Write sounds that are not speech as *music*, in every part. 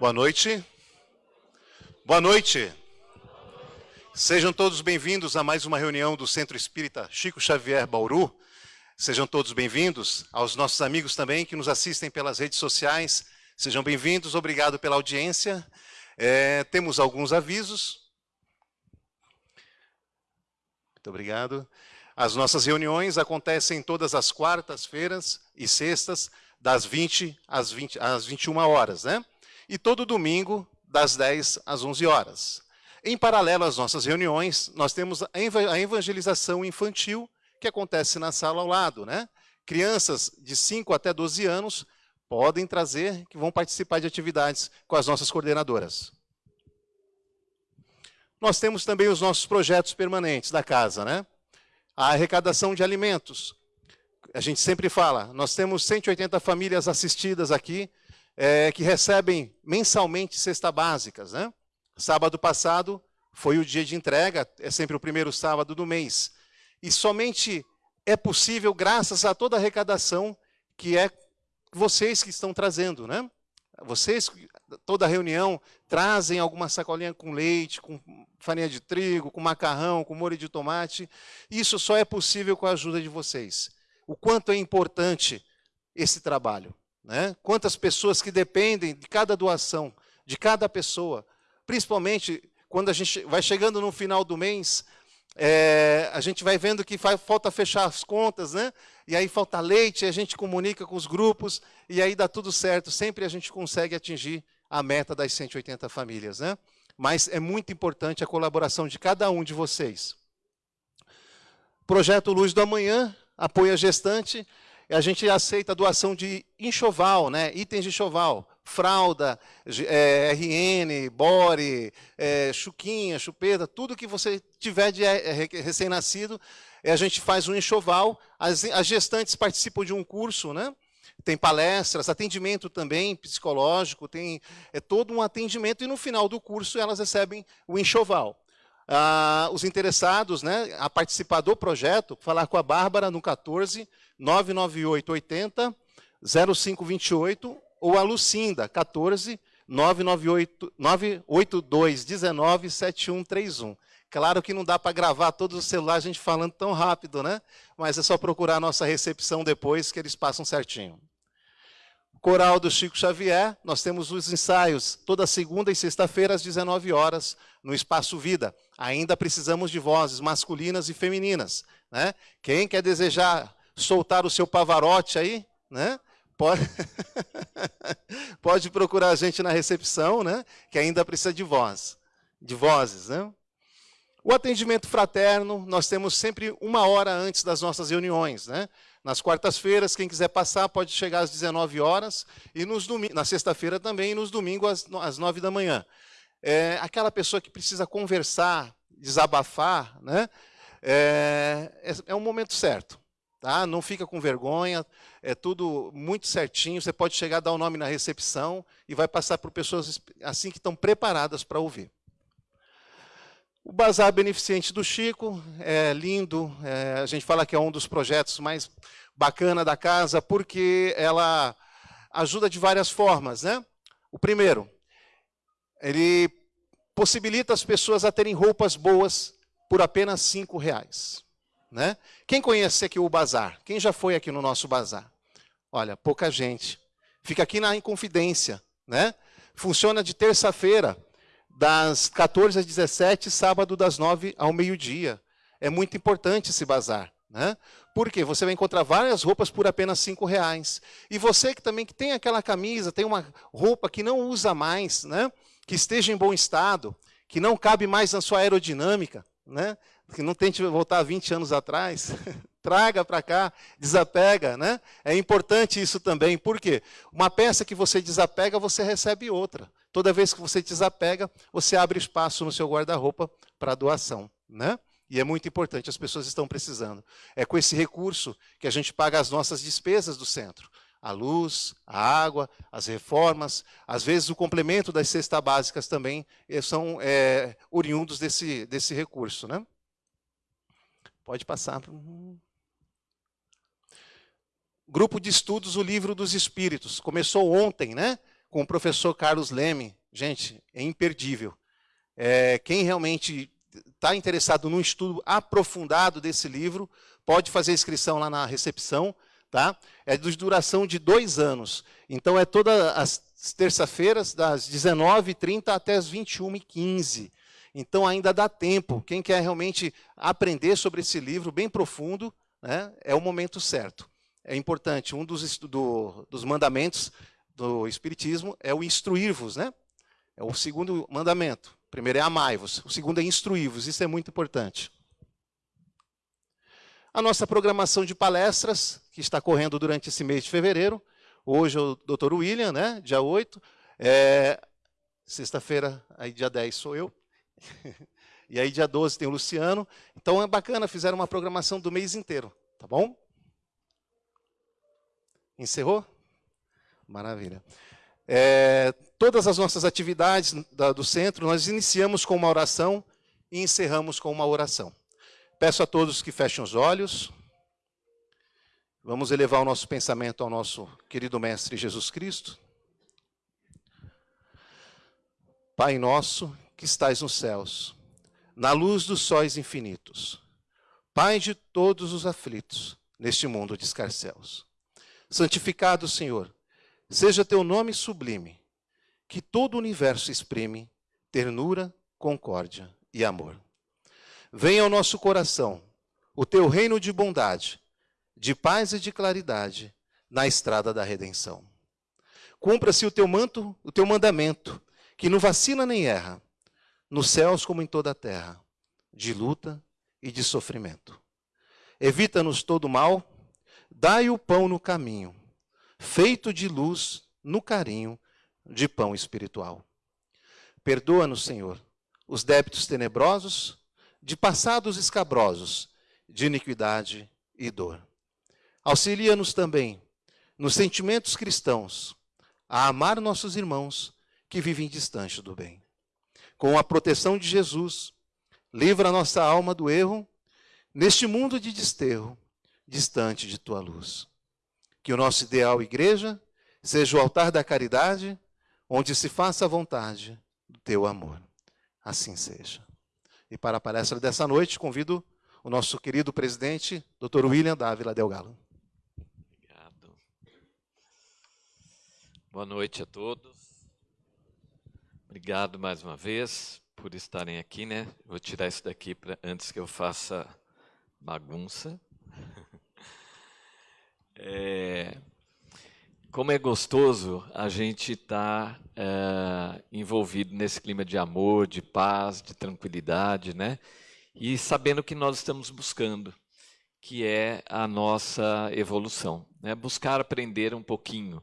Boa noite. Boa noite. Sejam todos bem-vindos a mais uma reunião do Centro Espírita Chico Xavier Bauru. Sejam todos bem-vindos aos nossos amigos também que nos assistem pelas redes sociais. Sejam bem-vindos, obrigado pela audiência. É, temos alguns avisos. Muito obrigado. As nossas reuniões acontecem todas as quartas-feiras e sextas, das 20 às, 20 às 21 horas, né? E todo domingo, das 10 às 11 horas. Em paralelo às nossas reuniões, nós temos a evangelização infantil, que acontece na sala ao lado, né? Crianças de 5 até 12 anos podem trazer, que vão participar de atividades com as nossas coordenadoras. Nós temos também os nossos projetos permanentes da casa, né? A arrecadação de alimentos. A gente sempre fala, nós temos 180 famílias assistidas aqui, é, que recebem mensalmente cesta básicas, né? Sábado passado foi o dia de entrega, é sempre o primeiro sábado do mês. E somente é possível graças a toda a arrecadação que é vocês que estão trazendo, né? Vocês, toda reunião, trazem alguma sacolinha com leite, com farinha de trigo, com macarrão, com molho de tomate. Isso só é possível com a ajuda de vocês. O quanto é importante esse trabalho. Né? Quantas pessoas que dependem de cada doação, de cada pessoa. Principalmente quando a gente vai chegando no final do mês, é, a gente vai vendo que faz, falta fechar as contas, né? E aí falta leite, a gente comunica com os grupos, e aí dá tudo certo. Sempre a gente consegue atingir a meta das 180 famílias, né? Mas é muito importante a colaboração de cada um de vocês. Projeto Luz do Amanhã, apoio a gestante, a gente aceita a doação de enxoval, né? itens de enxoval, fralda, é, RN, bore, é, chuquinha, chupeta, tudo que você tiver de é, recém-nascido, a gente faz um enxoval. As, as gestantes participam de um curso, né? tem palestras, atendimento também psicológico, tem é todo um atendimento, e no final do curso elas recebem o enxoval. Ah, os interessados né, a participar do projeto, falar com a Bárbara no 14 998 80 0528 ou a Lucinda 14 998 982 19 7131. Claro que não dá para gravar todos os celulares a gente falando tão rápido, né? Mas é só procurar a nossa recepção depois que eles passam certinho. Coral do Chico Xavier, nós temos os ensaios toda segunda e sexta-feira às 19 horas no Espaço Vida. Ainda precisamos de vozes masculinas e femininas. Né? Quem quer desejar soltar o seu pavarote aí, né? pode, *laughs* pode procurar a gente na recepção, né? que ainda precisa de voz, de vozes. Né? O atendimento fraterno, nós temos sempre uma hora antes das nossas reuniões. Né? Nas quartas-feiras, quem quiser passar pode chegar às 19 horas, e nos na sexta-feira também, e nos domingos às, às 9 da manhã. É, aquela pessoa que precisa conversar, desabafar, né? é, é, é um momento certo. Tá? Não fica com vergonha, é tudo muito certinho. Você pode chegar, dar o um nome na recepção e vai passar por pessoas assim que estão preparadas para ouvir. O Bazar Beneficente do Chico é lindo, é, a gente fala que é um dos projetos mais bacana da casa, porque ela ajuda de várias formas. Né? O primeiro, ele possibilita as pessoas a terem roupas boas por apenas cinco reais. Né? Quem conhece aqui o bazar? Quem já foi aqui no nosso bazar? Olha, pouca gente. Fica aqui na Inconfidência. Né? Funciona de terça-feira das 14 às 17, sábado das 9 ao meio-dia. É muito importante esse bazar. Né? Porque você vai encontrar várias roupas por apenas cinco reais. E você que também que tem aquela camisa, tem uma roupa que não usa mais, né? Que esteja em bom estado, que não cabe mais na sua aerodinâmica, né? que não tente voltar 20 anos atrás, *laughs* traga para cá, desapega. Né? É importante isso também, porque uma peça que você desapega, você recebe outra. Toda vez que você desapega, você abre espaço no seu guarda-roupa para doação. Né? E é muito importante, as pessoas estão precisando. É com esse recurso que a gente paga as nossas despesas do centro. A luz, a água, as reformas, às vezes o complemento das cestas básicas também eh, são é, oriundos desse, desse recurso. Né? Pode passar. Grupo de estudos, o Livro dos Espíritos. Começou ontem, né? com o professor Carlos Leme. Gente, é imperdível. É, quem realmente está interessado num estudo aprofundado desse livro, pode fazer inscrição lá na recepção. Tá? É de duração de dois anos. Então, é todas as terça-feiras, das 19h30 até as 21h15. Então, ainda dá tempo. Quem quer realmente aprender sobre esse livro bem profundo, né, é o momento certo. É importante. Um dos, do, dos mandamentos do Espiritismo é o instruir-vos. Né? É o segundo mandamento. O primeiro é amai-vos. O segundo é instruir-vos. Isso é muito importante. A nossa programação de palestras, que está correndo durante esse mês de fevereiro. Hoje é o Dr. William, né, dia 8. É, Sexta-feira, aí dia 10 sou eu. *laughs* e aí dia 12 tem o Luciano. Então é bacana, fizeram uma programação do mês inteiro, tá bom? Encerrou? Maravilha. É, todas as nossas atividades da, do centro, nós iniciamos com uma oração e encerramos com uma oração. Peço a todos que fechem os olhos. Vamos elevar o nosso pensamento ao nosso querido Mestre Jesus Cristo. Pai nosso que estais nos céus, na luz dos sóis infinitos, Pai de todos os aflitos neste mundo de escarcéus. Santificado, Senhor, seja teu nome sublime, que todo o universo exprime ternura, concórdia e amor. Venha ao nosso coração o teu reino de bondade, de paz e de claridade na estrada da redenção. Cumpra-se o teu manto, o teu mandamento, que não vacina nem erra, nos céus como em toda a terra, de luta e de sofrimento. Evita-nos todo mal, dai o pão no caminho, feito de luz no carinho de pão espiritual. Perdoa-nos, Senhor, os débitos tenebrosos de passados escabrosos, de iniquidade e dor. Auxilia-nos também nos sentimentos cristãos a amar nossos irmãos que vivem distante do bem. Com a proteção de Jesus, livra nossa alma do erro neste mundo de desterro, distante de tua luz. Que o nosso ideal igreja seja o altar da caridade, onde se faça a vontade do teu amor. Assim seja. E para a palestra dessa noite, convido o nosso querido presidente, Dr. William Dávila Delgado. Obrigado. Boa noite a todos. Obrigado mais uma vez por estarem aqui, né? Vou tirar isso daqui antes que eu faça bagunça. *laughs* É, como é gostoso a gente estar tá, é, envolvido nesse clima de amor, de paz, de tranquilidade, né? E sabendo que nós estamos buscando, que é a nossa evolução, né? Buscar aprender um pouquinho.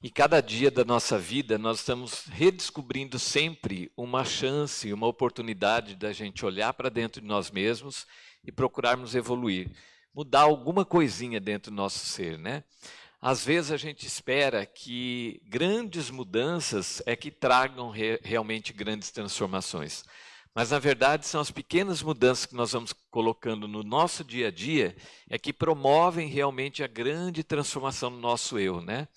E cada dia da nossa vida nós estamos redescobrindo sempre uma chance, uma oportunidade da gente olhar para dentro de nós mesmos e procurarmos evoluir, mudar alguma coisinha dentro do nosso ser, né? Às vezes a gente espera que grandes mudanças é que tragam re realmente grandes transformações. Mas na verdade são as pequenas mudanças que nós vamos colocando no nosso dia a dia é que promovem realmente a grande transformação no nosso eu, né?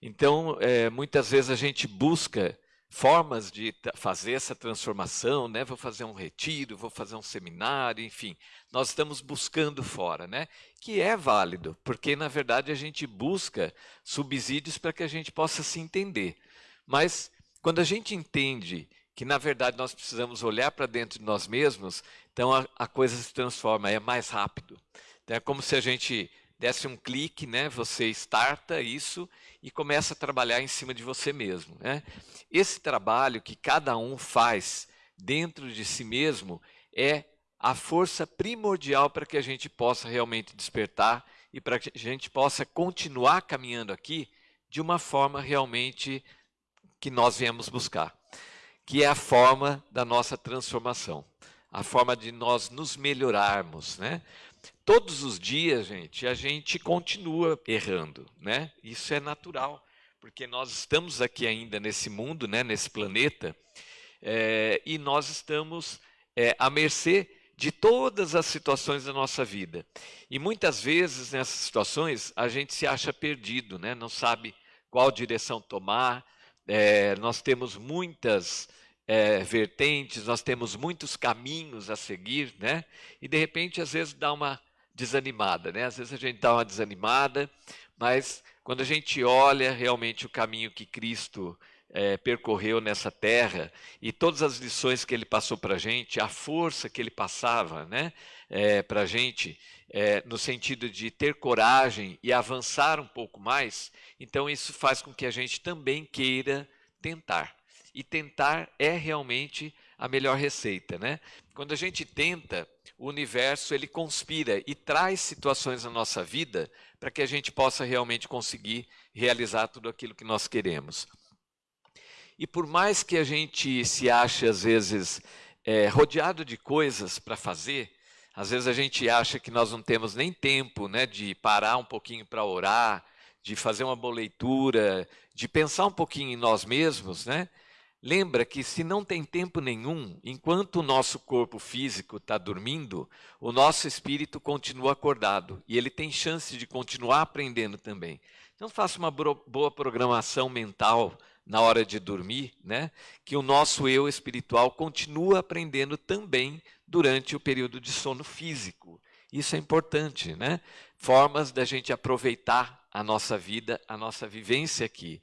Então, é, muitas vezes a gente busca formas de fazer essa transformação, né? Vou fazer um retiro, vou fazer um seminário, enfim. Nós estamos buscando fora, né? Que é válido, porque na verdade a gente busca subsídios para que a gente possa se entender. Mas quando a gente entende que na verdade nós precisamos olhar para dentro de nós mesmos, então a, a coisa se transforma, é mais rápido. Então, é como se a gente desse um clique, né? Você starta isso e começa a trabalhar em cima de você mesmo, né? Esse trabalho que cada um faz dentro de si mesmo é a força primordial para que a gente possa realmente despertar e para que a gente possa continuar caminhando aqui de uma forma realmente que nós viemos buscar, que é a forma da nossa transformação, a forma de nós nos melhorarmos, né? Todos os dias, gente, a gente continua errando, né? Isso é natural, porque nós estamos aqui ainda nesse mundo, né, nesse planeta, é, e nós estamos é, à mercê de todas as situações da nossa vida. E muitas vezes nessas situações a gente se acha perdido, né? não sabe qual direção tomar, é, nós temos muitas é, vertentes, nós temos muitos caminhos a seguir, né? E de repente, às vezes, dá uma desanimada, né? Às vezes a gente dá uma desanimada, mas quando a gente olha realmente o caminho que Cristo é, percorreu nessa terra e todas as lições que ele passou para a gente, a força que ele passava né, é, para a gente, é, no sentido de ter coragem e avançar um pouco mais, então isso faz com que a gente também queira tentar. E tentar é realmente a melhor receita, né? Quando a gente tenta, o universo ele conspira e traz situações na nossa vida para que a gente possa realmente conseguir realizar tudo aquilo que nós queremos. E por mais que a gente se ache, às vezes, é, rodeado de coisas para fazer, às vezes a gente acha que nós não temos nem tempo né, de parar um pouquinho para orar, de fazer uma boa leitura, de pensar um pouquinho em nós mesmos, né? Lembra que se não tem tempo nenhum, enquanto o nosso corpo físico está dormindo, o nosso espírito continua acordado e ele tem chance de continuar aprendendo também. Então faça uma boa programação mental na hora de dormir, né? Que o nosso eu espiritual continua aprendendo também durante o período de sono físico. Isso é importante, né? Formas da gente aproveitar a nossa vida, a nossa vivência aqui.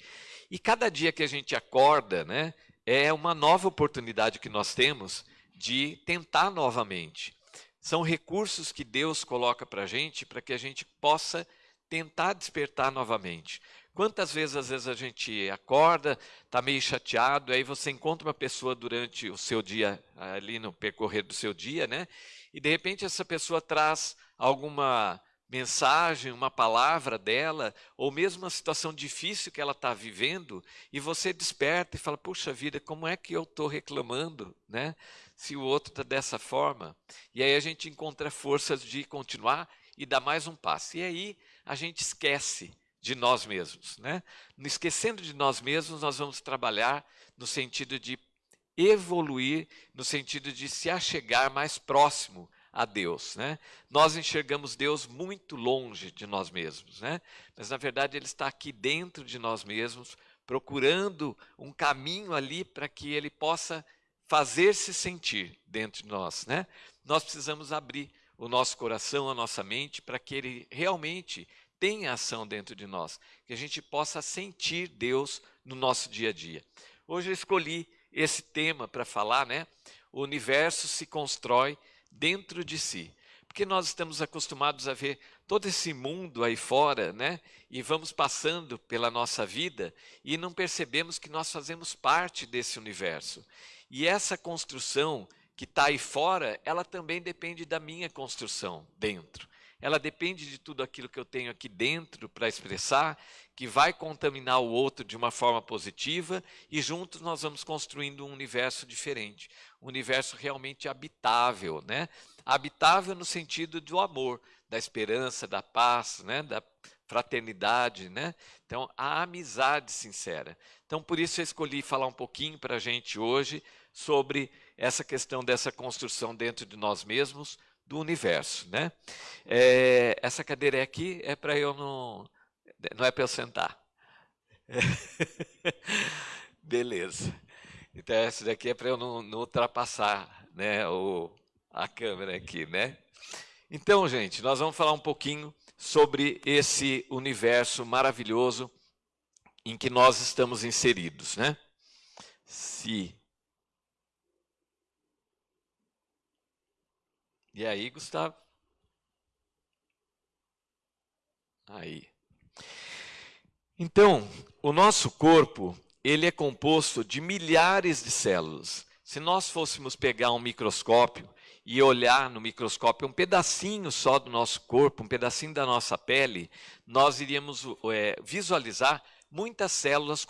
E cada dia que a gente acorda, né, é uma nova oportunidade que nós temos de tentar novamente. São recursos que Deus coloca para a gente para que a gente possa tentar despertar novamente. Quantas vezes, às vezes, a gente acorda, está meio chateado, aí você encontra uma pessoa durante o seu dia, ali no percorrer do seu dia, né? E de repente essa pessoa traz alguma mensagem, uma palavra dela, ou mesmo uma situação difícil que ela está vivendo, e você desperta e fala: Puxa vida, como é que eu estou reclamando, né? Se o outro está dessa forma. E aí a gente encontra forças de continuar e dar mais um passo. E aí a gente esquece de nós mesmos. Né? Esquecendo de nós mesmos, nós vamos trabalhar no sentido de evoluir, no sentido de se achegar mais próximo a Deus. Né? Nós enxergamos Deus muito longe de nós mesmos, né? mas na verdade Ele está aqui dentro de nós mesmos, procurando um caminho ali para que Ele possa fazer-se sentir dentro de nós. Né? Nós precisamos abrir o nosso coração, a nossa mente, para que Ele realmente tem ação dentro de nós, que a gente possa sentir Deus no nosso dia a dia. Hoje eu escolhi esse tema para falar, né? O universo se constrói dentro de si. Porque nós estamos acostumados a ver todo esse mundo aí fora, né? E vamos passando pela nossa vida e não percebemos que nós fazemos parte desse universo. E essa construção que está aí fora, ela também depende da minha construção dentro ela depende de tudo aquilo que eu tenho aqui dentro para expressar, que vai contaminar o outro de uma forma positiva e juntos nós vamos construindo um universo diferente, um universo realmente habitável, né? Habitável no sentido do amor, da esperança, da paz, né? Da fraternidade, né? Então, a amizade sincera. Então, por isso eu escolhi falar um pouquinho para a gente hoje sobre essa questão dessa construção dentro de nós mesmos, do universo, né? É, essa cadeira aqui é para eu não, não é para eu sentar. *laughs* Beleza. Então essa daqui é para eu não, não, ultrapassar, né, o, a câmera aqui, né? Então, gente, nós vamos falar um pouquinho sobre esse universo maravilhoso em que nós estamos inseridos, né? Se E aí, Gustavo? Aí. Então, o nosso corpo, ele é composto de milhares de células. Se nós fôssemos pegar um microscópio e olhar no microscópio um pedacinho só do nosso corpo, um pedacinho da nossa pele, nós iríamos é, visualizar muitas células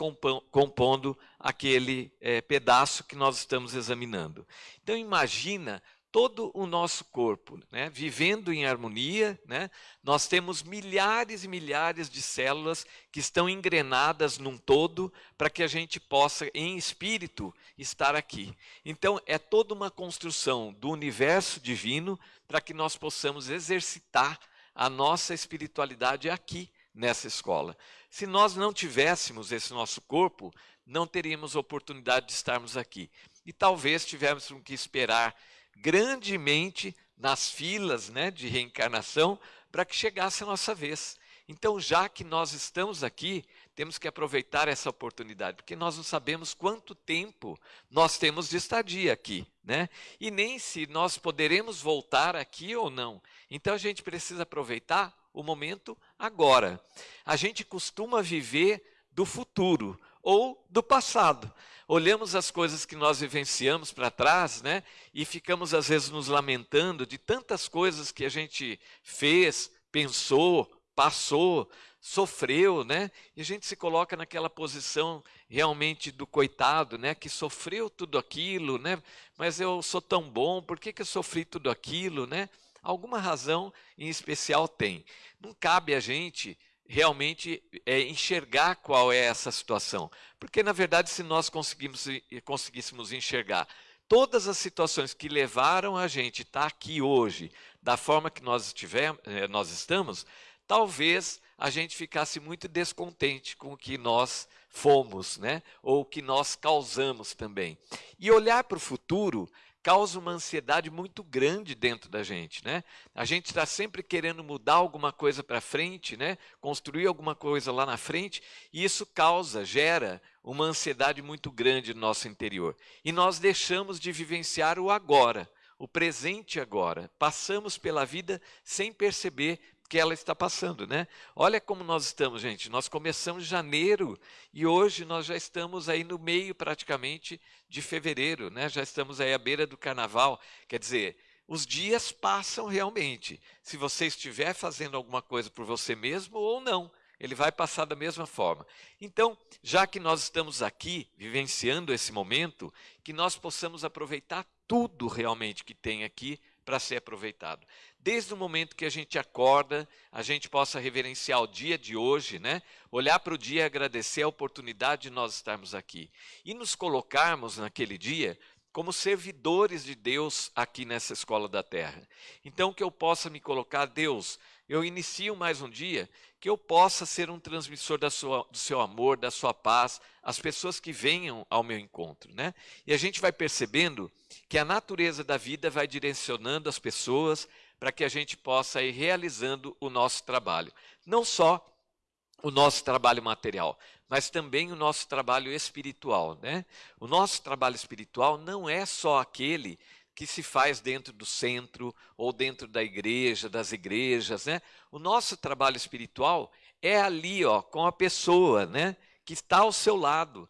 compondo aquele é, pedaço que nós estamos examinando. Então imagina todo o nosso corpo, né? vivendo em harmonia, né? nós temos milhares e milhares de células que estão engrenadas num todo para que a gente possa, em espírito, estar aqui. Então, é toda uma construção do universo divino para que nós possamos exercitar a nossa espiritualidade aqui, nessa escola. Se nós não tivéssemos esse nosso corpo, não teríamos oportunidade de estarmos aqui. E talvez tivéssemos que esperar grandemente nas filas né, de reencarnação para que chegasse a nossa vez. Então, já que nós estamos aqui, temos que aproveitar essa oportunidade, porque nós não sabemos quanto tempo nós temos de estadia aqui, né? E nem se nós poderemos voltar aqui ou não. Então, a gente precisa aproveitar o momento agora. A gente costuma viver do futuro ou do passado. Olhamos as coisas que nós vivenciamos para trás, né? E ficamos às vezes nos lamentando de tantas coisas que a gente fez, pensou, passou, sofreu, né? E a gente se coloca naquela posição realmente do coitado, né? Que sofreu tudo aquilo, né? Mas eu sou tão bom, por que, que eu sofri tudo aquilo, né? Alguma razão em especial tem. Não cabe a gente realmente é, enxergar qual é essa situação. Porque, na verdade, se nós conseguimos, conseguíssemos enxergar todas as situações que levaram a gente estar aqui hoje, da forma que nós, tivemos, eh, nós estamos, talvez a gente ficasse muito descontente com o que nós fomos, né? ou o que nós causamos também. E olhar para o futuro causa uma ansiedade muito grande dentro da gente, né? A gente está sempre querendo mudar alguma coisa para frente, né? Construir alguma coisa lá na frente, e isso causa, gera uma ansiedade muito grande no nosso interior. E nós deixamos de vivenciar o agora, o presente agora. Passamos pela vida sem perceber que ela está passando, né? Olha como nós estamos, gente. Nós começamos janeiro e hoje nós já estamos aí no meio praticamente de fevereiro, né? Já estamos aí à beira do carnaval. Quer dizer, os dias passam realmente. Se você estiver fazendo alguma coisa por você mesmo ou não, ele vai passar da mesma forma. Então, já que nós estamos aqui vivenciando esse momento, que nós possamos aproveitar tudo realmente que tem aqui para ser aproveitado. Desde o momento que a gente acorda, a gente possa reverenciar o dia de hoje, né? olhar para o dia e agradecer a oportunidade de nós estarmos aqui. E nos colocarmos naquele dia como servidores de Deus aqui nessa escola da terra. Então, que eu possa me colocar, Deus, eu inicio mais um dia, que eu possa ser um transmissor da sua, do seu amor, da sua paz, as pessoas que venham ao meu encontro. Né? E a gente vai percebendo que a natureza da vida vai direcionando as pessoas para que a gente possa ir realizando o nosso trabalho. Não só o nosso trabalho material, mas também o nosso trabalho espiritual. Né? O nosso trabalho espiritual não é só aquele que se faz dentro do centro ou dentro da igreja, das igrejas, né? O nosso trabalho espiritual é ali, ó, com a pessoa, né, que está ao seu lado,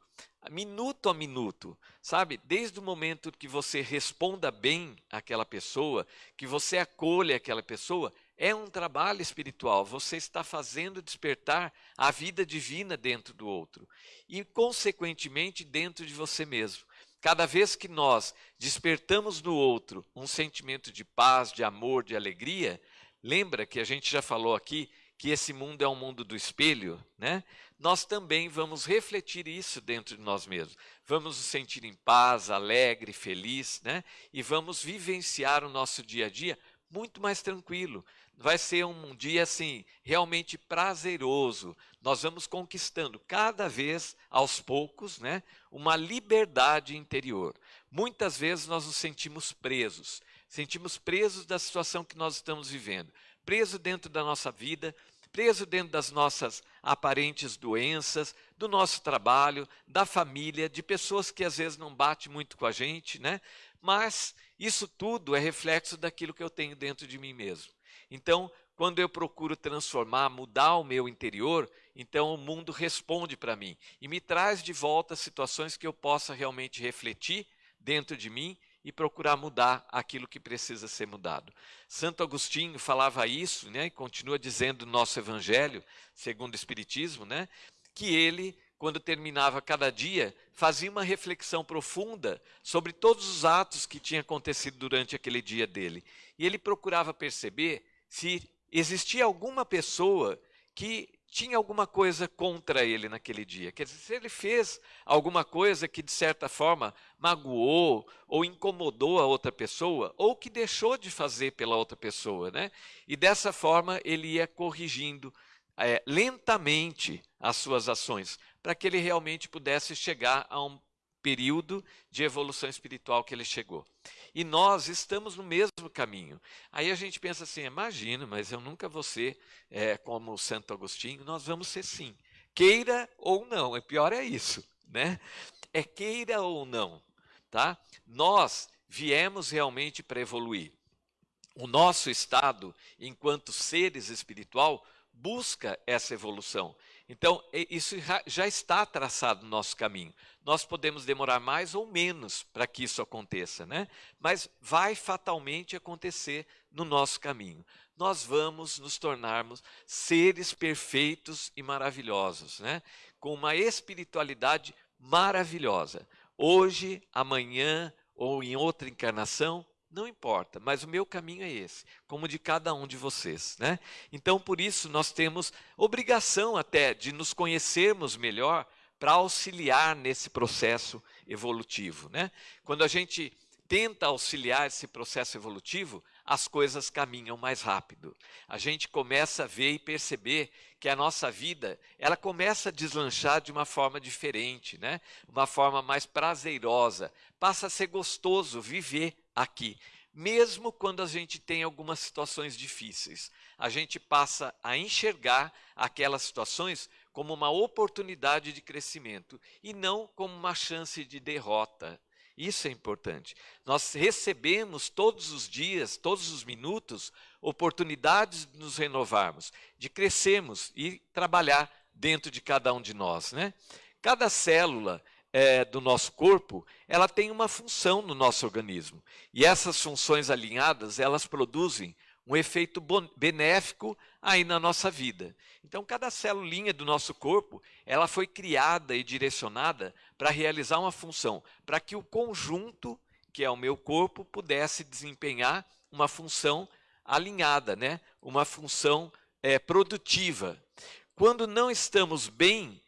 minuto a minuto, sabe? Desde o momento que você responda bem àquela pessoa, que você acolha aquela pessoa, é um trabalho espiritual. Você está fazendo despertar a vida divina dentro do outro e, consequentemente, dentro de você mesmo. Cada vez que nós despertamos no outro um sentimento de paz, de amor, de alegria, lembra que a gente já falou aqui que esse mundo é um mundo do espelho, né? Nós também vamos refletir isso dentro de nós mesmos. Vamos nos sentir em paz, alegre, feliz, né? E vamos vivenciar o nosso dia a dia muito mais tranquilo. Vai ser um dia assim realmente prazeroso. Nós vamos conquistando cada vez aos poucos, né, uma liberdade interior. Muitas vezes nós nos sentimos presos, sentimos presos da situação que nós estamos vivendo, preso dentro da nossa vida, preso dentro das nossas aparentes doenças, do nosso trabalho, da família, de pessoas que às vezes não batem muito com a gente, né? Mas isso tudo é reflexo daquilo que eu tenho dentro de mim mesmo. Então, quando eu procuro transformar, mudar o meu interior, então o mundo responde para mim e me traz de volta situações que eu possa realmente refletir dentro de mim e procurar mudar aquilo que precisa ser mudado. Santo Agostinho falava isso, né, e continua dizendo no nosso evangelho, segundo o espiritismo, né, que ele quando terminava cada dia, fazia uma reflexão profunda sobre todos os atos que tinham acontecido durante aquele dia dele. E ele procurava perceber se existia alguma pessoa que tinha alguma coisa contra ele naquele dia. Quer dizer, se ele fez alguma coisa que de certa forma magoou ou incomodou a outra pessoa, ou que deixou de fazer pela outra pessoa, né? E dessa forma ele ia corrigindo é, lentamente as suas ações, para que ele realmente pudesse chegar a um período de evolução espiritual que ele chegou. E nós estamos no mesmo caminho. Aí a gente pensa assim: imagina, mas eu nunca vou ser é, como Santo Agostinho. Nós vamos ser sim, queira ou não. É pior é isso, né? É queira ou não, tá? Nós viemos realmente para evoluir. O nosso estado, enquanto seres espiritual, busca essa evolução. Então, isso já está traçado no nosso caminho. Nós podemos demorar mais ou menos para que isso aconteça, né? mas vai fatalmente acontecer no nosso caminho. Nós vamos nos tornarmos seres perfeitos e maravilhosos, né? com uma espiritualidade maravilhosa. Hoje, amanhã ou em outra encarnação, não importa, mas o meu caminho é esse, como de cada um de vocês, né? Então, por isso nós temos obrigação até de nos conhecermos melhor para auxiliar nesse processo evolutivo, né? Quando a gente tenta auxiliar esse processo evolutivo, as coisas caminham mais rápido. A gente começa a ver e perceber que a nossa vida, ela começa a deslanchar de uma forma diferente, né? Uma forma mais prazerosa, passa a ser gostoso viver aqui. Mesmo quando a gente tem algumas situações difíceis, a gente passa a enxergar aquelas situações como uma oportunidade de crescimento e não como uma chance de derrota. Isso é importante. Nós recebemos todos os dias, todos os minutos, oportunidades de nos renovarmos, de crescermos e trabalhar dentro de cada um de nós. Né? Cada célula é, do nosso corpo, ela tem uma função no nosso organismo. E essas funções alinhadas, elas produzem um efeito benéfico aí na nossa vida. Então, cada celulinha do nosso corpo, ela foi criada e direcionada para realizar uma função, para que o conjunto, que é o meu corpo, pudesse desempenhar uma função alinhada, né? uma função é, produtiva. Quando não estamos bem,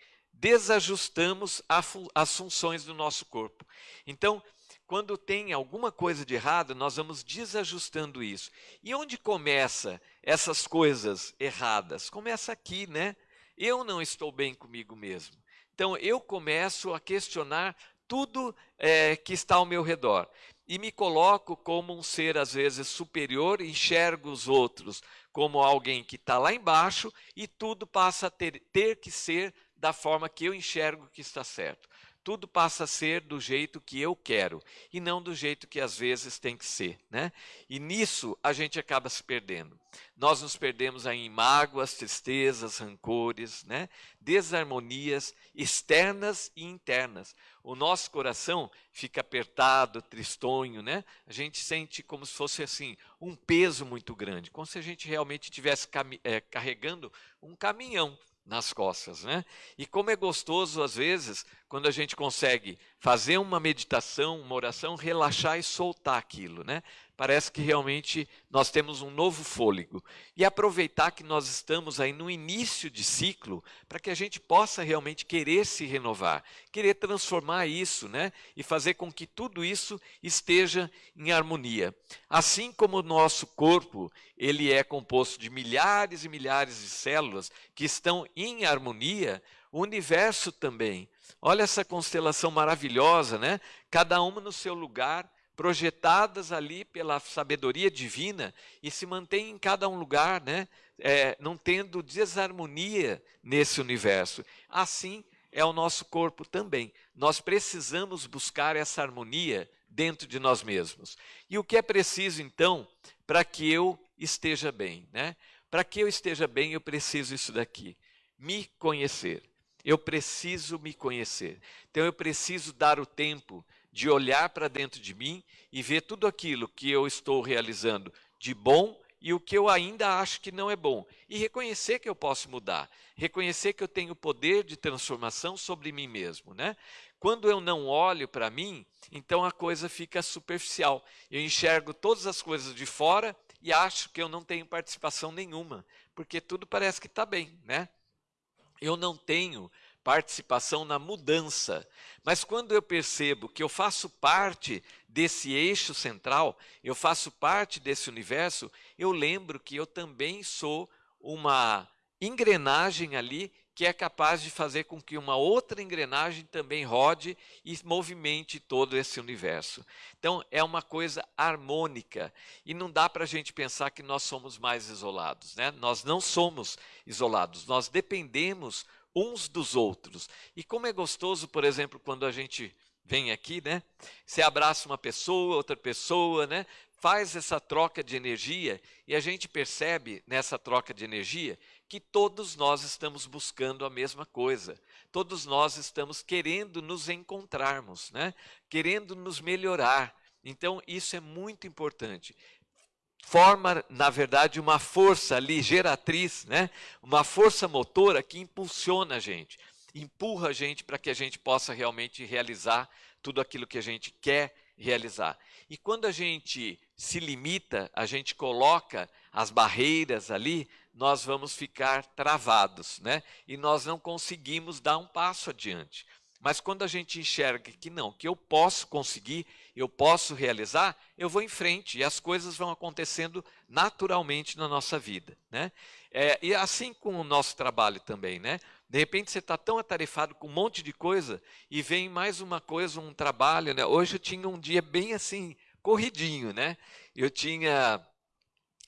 desajustamos as funções do nosso corpo. Então, quando tem alguma coisa de errado, nós vamos desajustando isso. E onde começa essas coisas erradas? Começa aqui, né? Eu não estou bem comigo mesmo. Então eu começo a questionar tudo é, que está ao meu redor e me coloco como um ser às vezes superior, enxergo os outros como alguém que está lá embaixo e tudo passa a ter, ter que ser da forma que eu enxergo que está certo. Tudo passa a ser do jeito que eu quero e não do jeito que às vezes tem que ser, né? E nisso a gente acaba se perdendo. Nós nos perdemos aí em mágoas, tristezas, rancores, né? Desarmonias externas e internas. O nosso coração fica apertado, tristonho, né? A gente sente como se fosse assim um peso muito grande, como se a gente realmente estivesse é, carregando um caminhão nas costas, né? E como é gostoso às vezes quando a gente consegue fazer uma meditação, uma oração, relaxar e soltar aquilo, né? Parece que realmente nós temos um novo fôlego. E aproveitar que nós estamos aí no início de ciclo, para que a gente possa realmente querer se renovar, querer transformar isso, né? E fazer com que tudo isso esteja em harmonia. Assim como o nosso corpo, ele é composto de milhares e milhares de células que estão em harmonia, o universo também. Olha essa constelação maravilhosa, né? Cada uma no seu lugar projetadas ali pela sabedoria divina e se mantém em cada um lugar, né? É, não tendo desarmonia nesse universo. Assim é o nosso corpo também. Nós precisamos buscar essa harmonia dentro de nós mesmos. E o que é preciso então para que eu esteja bem, né? Para que eu esteja bem, eu preciso isso daqui: me conhecer. Eu preciso me conhecer. Então eu preciso dar o tempo de olhar para dentro de mim e ver tudo aquilo que eu estou realizando de bom e o que eu ainda acho que não é bom. E reconhecer que eu posso mudar, reconhecer que eu tenho poder de transformação sobre mim mesmo. Né? Quando eu não olho para mim, então a coisa fica superficial. Eu enxergo todas as coisas de fora e acho que eu não tenho participação nenhuma, porque tudo parece que está bem. Né? Eu não tenho participação na mudança. Mas quando eu percebo que eu faço parte desse eixo central, eu faço parte desse universo, eu lembro que eu também sou uma engrenagem ali que é capaz de fazer com que uma outra engrenagem também rode e movimente todo esse universo. Então, é uma coisa harmônica e não dá para a gente pensar que nós somos mais isolados. Né? Nós não somos isolados, nós dependemos uns dos outros. E como é gostoso, por exemplo, quando a gente vem aqui, né? Você abraça uma pessoa, outra pessoa, né? Faz essa troca de energia e a gente percebe nessa troca de energia que todos nós estamos buscando a mesma coisa. Todos nós estamos querendo nos encontrarmos, né? Querendo nos melhorar. Então, isso é muito importante forma, na verdade, uma força ali geratriz, né? uma força motora que impulsiona a gente, empurra a gente para que a gente possa realmente realizar tudo aquilo que a gente quer realizar. E quando a gente se limita, a gente coloca as barreiras ali, nós vamos ficar travados, né? E nós não conseguimos dar um passo adiante. Mas quando a gente enxerga que não, que eu posso conseguir, eu posso realizar, eu vou em frente e as coisas vão acontecendo naturalmente na nossa vida. Né? É, e assim com o nosso trabalho também. Né? De repente você está tão atarefado com um monte de coisa e vem mais uma coisa, um trabalho. Né? Hoje eu tinha um dia bem assim, corridinho. Né? Eu tinha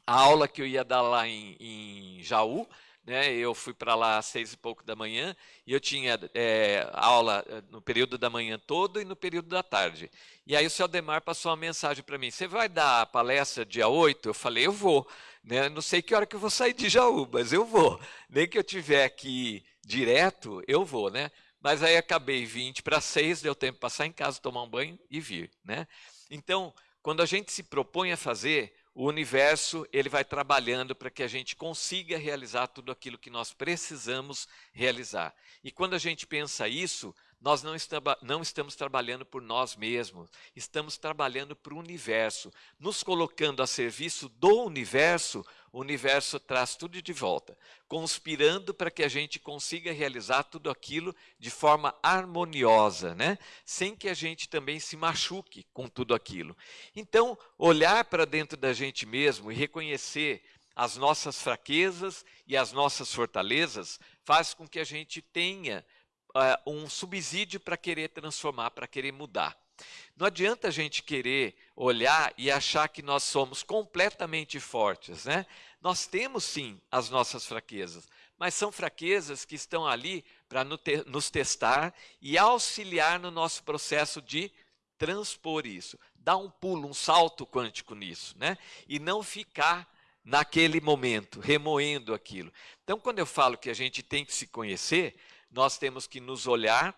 a aula que eu ia dar lá em, em Jaú, né? Eu fui para lá às seis e pouco da manhã e eu tinha é, aula eh, no período da manhã todo e no período da tarde. E aí o seu Demar passou uma mensagem para mim: Você vai dar palestra dia 8? Eu falei: Eu vou. Né? Não sei que hora que eu vou sair de Jaú, mas eu vou. Nem que eu tiver aqui direto, eu vou, né? Mas aí acabei 20 para 6, deu tempo de passar em casa, tomar um banho e vir, né? Então, quando a gente se propõe a fazer, o universo ele vai trabalhando para que a gente consiga realizar tudo aquilo que nós precisamos realizar. E quando a gente pensa isso, nós não, estamos, não estamos trabalhando por nós mesmos, estamos trabalhando para o universo, nos colocando a serviço do universo, o universo traz tudo de volta, conspirando para que a gente consiga realizar tudo aquilo de forma harmoniosa, né? sem que a gente também se machuque com tudo aquilo. Então, olhar para dentro da gente mesmo e reconhecer as nossas fraquezas e as nossas fortalezas faz com que a gente tenha uh, um subsídio para querer transformar, para querer mudar. Não adianta a gente querer olhar e achar que nós somos completamente fortes, né? Nós temos sim as nossas fraquezas, mas são fraquezas que estão ali para nos testar e auxiliar no nosso processo de transpor isso, dar um pulo, um salto quântico nisso, né? E não ficar naquele momento remoendo aquilo. Então, quando eu falo que a gente tem que se conhecer, nós temos que nos olhar,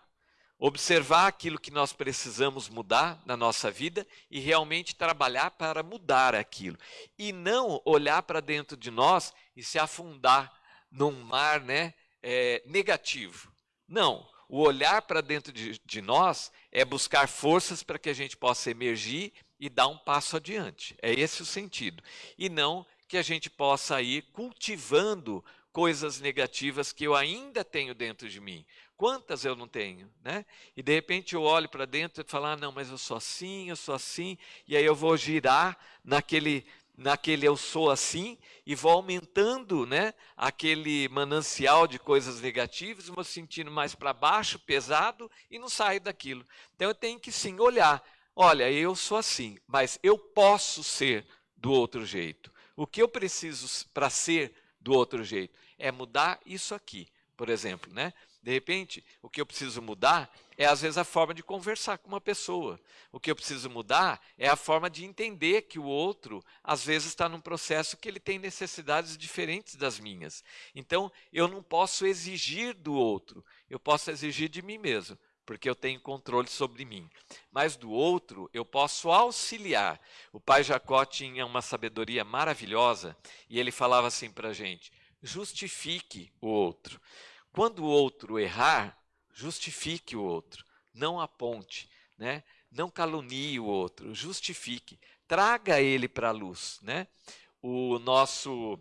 observar aquilo que nós precisamos mudar na nossa vida e realmente trabalhar para mudar aquilo. E não olhar para dentro de nós e se afundar num mar né, é, negativo. Não. O olhar para dentro de, de nós é buscar forças para que a gente possa emergir e dar um passo adiante. É esse o sentido. E não que a gente possa ir cultivando coisas negativas que eu ainda tenho dentro de mim. Quantas eu não tenho, né? E de repente eu olho para dentro e falo, ah, não, mas eu sou assim, eu sou assim, e aí eu vou girar naquele, naquele eu sou assim e vou aumentando, né? Aquele manancial de coisas negativas, vou sentindo mais para baixo, pesado e não saio daquilo. Então eu tenho que sim olhar, olha, eu sou assim, mas eu posso ser do outro jeito. O que eu preciso para ser do outro jeito? É mudar isso aqui, por exemplo, né? De repente, o que eu preciso mudar é às vezes a forma de conversar com uma pessoa. O que eu preciso mudar é a forma de entender que o outro às vezes está num processo que ele tem necessidades diferentes das minhas. Então, eu não posso exigir do outro, eu posso exigir de mim mesmo porque eu tenho controle sobre mim. Mas do outro, eu posso auxiliar. O pai Jacó tinha uma sabedoria maravilhosa e ele falava assim para a gente: justifique o outro. Quando o outro errar, justifique o outro, não aponte, né? não calunie o outro, justifique, traga ele para a luz. Né? O nosso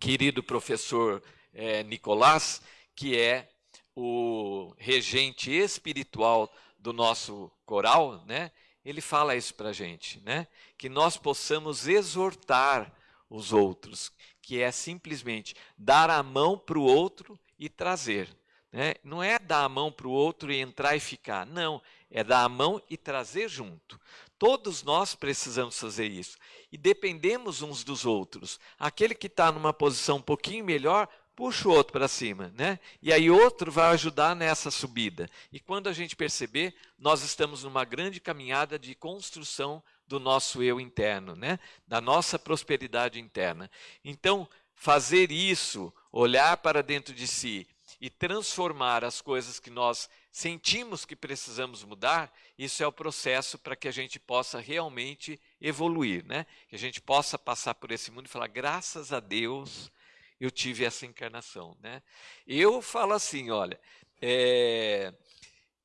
querido professor é, Nicolás, que é o regente espiritual do nosso coral, né? ele fala isso para a gente, né? que nós possamos exortar os outros, que é simplesmente dar a mão para o outro e trazer. Né? Não é dar a mão para o outro e entrar e ficar. Não, é dar a mão e trazer junto. Todos nós precisamos fazer isso. E dependemos uns dos outros. Aquele que está numa posição um pouquinho melhor, puxa o outro para cima, né? E aí outro vai ajudar nessa subida. E quando a gente perceber, nós estamos numa grande caminhada de construção do nosso eu interno, né? Da nossa prosperidade interna. Então, fazer isso, olhar para dentro de si e transformar as coisas que nós sentimos que precisamos mudar, isso é o processo para que a gente possa realmente evoluir, né? Que a gente possa passar por esse mundo e falar graças a Deus eu tive essa encarnação. Né? Eu falo assim, olha,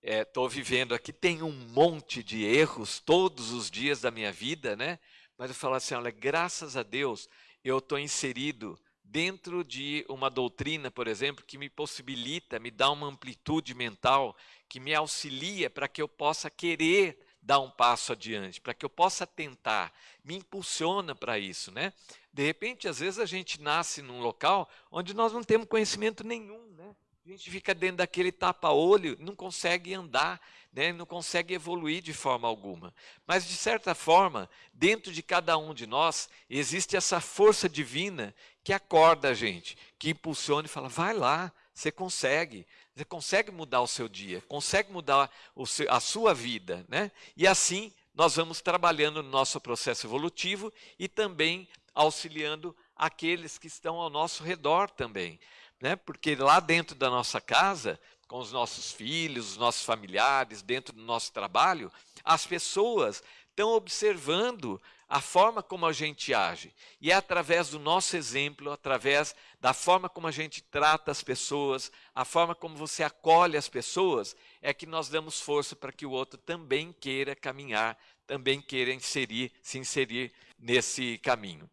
estou é, vivendo aqui, tem um monte de erros todos os dias da minha vida, né? mas eu falo assim, olha, graças a Deus eu estou inserido dentro de uma doutrina, por exemplo, que me possibilita, me dá uma amplitude mental, que me auxilia para que eu possa querer dar um passo adiante, para que eu possa tentar, me impulsiona para isso, né? De repente, às vezes a gente nasce num local onde nós não temos conhecimento nenhum, né? A gente fica dentro daquele tapa-olho, não consegue andar, né? não consegue evoluir de forma alguma. Mas, de certa forma, dentro de cada um de nós, existe essa força divina que acorda a gente, que impulsiona e fala: vai lá, você consegue, você consegue mudar o seu dia, consegue mudar seu, a sua vida, né? E assim nós vamos trabalhando no nosso processo evolutivo e também auxiliando aqueles que estão ao nosso redor também, né? Porque lá dentro da nossa casa, com os nossos filhos, os nossos familiares, dentro do nosso trabalho, as pessoas estão observando a forma como a gente age. E é através do nosso exemplo, através da forma como a gente trata as pessoas, a forma como você acolhe as pessoas, é que nós damos força para que o outro também queira caminhar, também queira inserir, se inserir nesse caminho.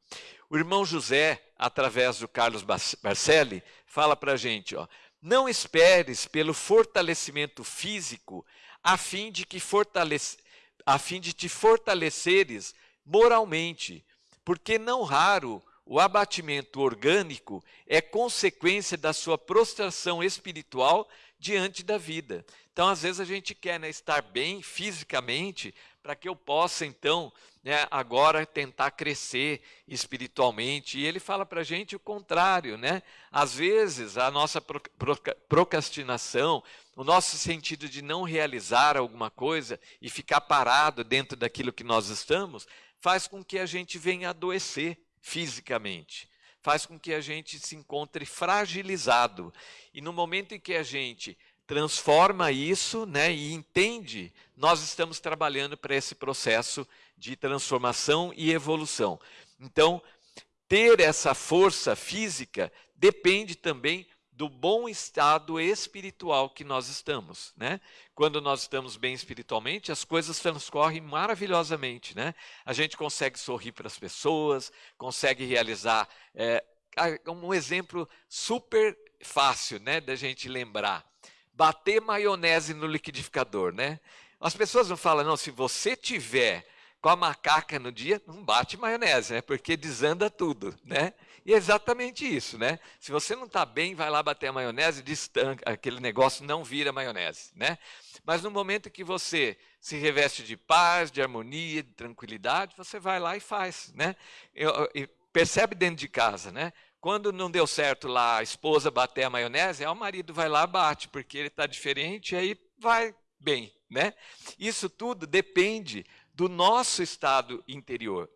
O irmão José, através do Carlos Barcelli, fala para a gente, ó, não esperes pelo fortalecimento físico a fim de que fortalece, a fim de te fortaleceres moralmente, porque não raro o abatimento orgânico é consequência da sua prostração espiritual diante da vida. Então, às vezes, a gente quer né, estar bem fisicamente para que eu possa, então, né, agora tentar crescer espiritualmente. E ele fala para a gente o contrário. Né? Às vezes, a nossa procrastinação, o nosso sentido de não realizar alguma coisa e ficar parado dentro daquilo que nós estamos, faz com que a gente venha adoecer fisicamente, faz com que a gente se encontre fragilizado. E no momento em que a gente transforma isso né, e entende, nós estamos trabalhando para esse processo de transformação e evolução. Então, ter essa força física depende também do bom estado espiritual que nós estamos, né? Quando nós estamos bem espiritualmente, as coisas transcorrem maravilhosamente, né? A gente consegue sorrir para as pessoas, consegue realizar é, um exemplo super fácil, né, da gente lembrar. Bater maionese no liquidificador, né? As pessoas não falam, não, se você tiver com a macaca no dia, não bate maionese, né? Porque desanda tudo, né? E é exatamente isso, né? Se você não está bem, vai lá bater a maionese, destanca, aquele negócio não vira maionese, né? Mas no momento que você se reveste de paz, de harmonia, de tranquilidade, você vai lá e faz, né? E, percebe dentro de casa, né? Quando não deu certo lá a esposa bater a maionese, o marido vai lá bate, porque ele está diferente, aí vai bem, né? Isso tudo depende do nosso estado interior,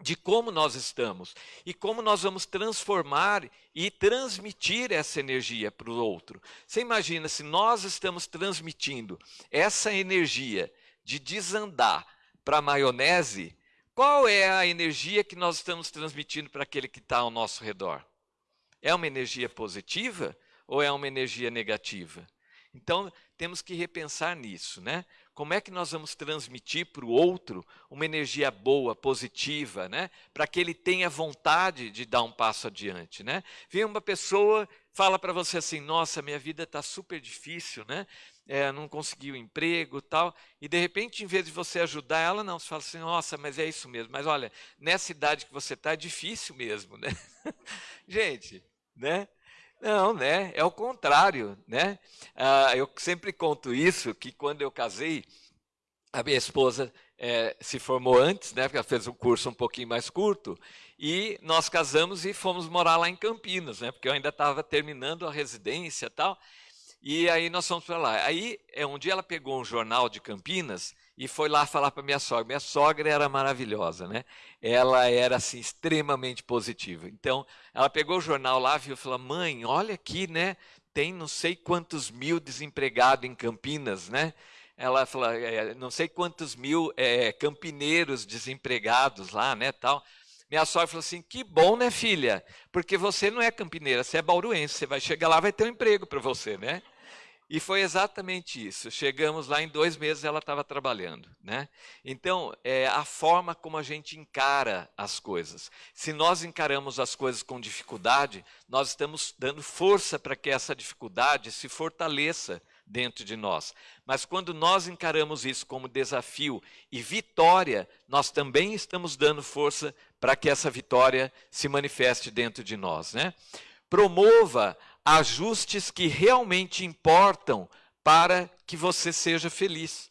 de como nós estamos e como nós vamos transformar e transmitir essa energia para o outro. Você imagina se nós estamos transmitindo essa energia de desandar para maionese, qual é a energia que nós estamos transmitindo para aquele que está ao nosso redor? É uma energia positiva ou é uma energia negativa? Então, temos que repensar nisso, né? como é que nós vamos transmitir para o outro uma energia boa, positiva, né? Para que ele tenha vontade de dar um passo adiante, né? Vem uma pessoa, fala para você assim: "Nossa, minha vida está super difícil, né? É, não consegui o um emprego, tal". E de repente, em vez de você ajudar ela, não, você fala assim: "Nossa, mas é isso mesmo. Mas olha, nessa idade que você está é difícil mesmo, né?" *laughs* Gente, né? Não, né? É o contrário, né? Ah, eu sempre conto isso, que quando eu casei, a minha esposa é, se formou antes, né? Porque ela fez um curso um pouquinho mais curto, e nós casamos e fomos morar lá em Campinas, né? Porque eu ainda estava terminando a residência e tal. E aí nós fomos para lá. Aí é um dia ela pegou um jornal de Campinas e foi lá falar para minha sogra. Minha sogra era maravilhosa, né? Ela era assim extremamente positiva. Então, ela pegou o jornal lá, viu, falou: "Mãe, olha aqui, né? Tem não sei quantos mil desempregados em Campinas, né?" Ela falou: é, "Não sei quantos mil é, campineiros desempregados lá, né, tal." Minha sogra falou assim: "Que bom, né, filha? Porque você não é campineira, você é bauruense. Você vai chegar lá, vai ter um emprego para você, né?" E foi exatamente isso. Chegamos lá em dois meses ela estava trabalhando, né? Então é a forma como a gente encara as coisas. Se nós encaramos as coisas com dificuldade, nós estamos dando força para que essa dificuldade se fortaleça dentro de nós. Mas quando nós encaramos isso como desafio e vitória, nós também estamos dando força para que essa vitória se manifeste dentro de nós, né? Promova ajustes que realmente importam para que você seja feliz.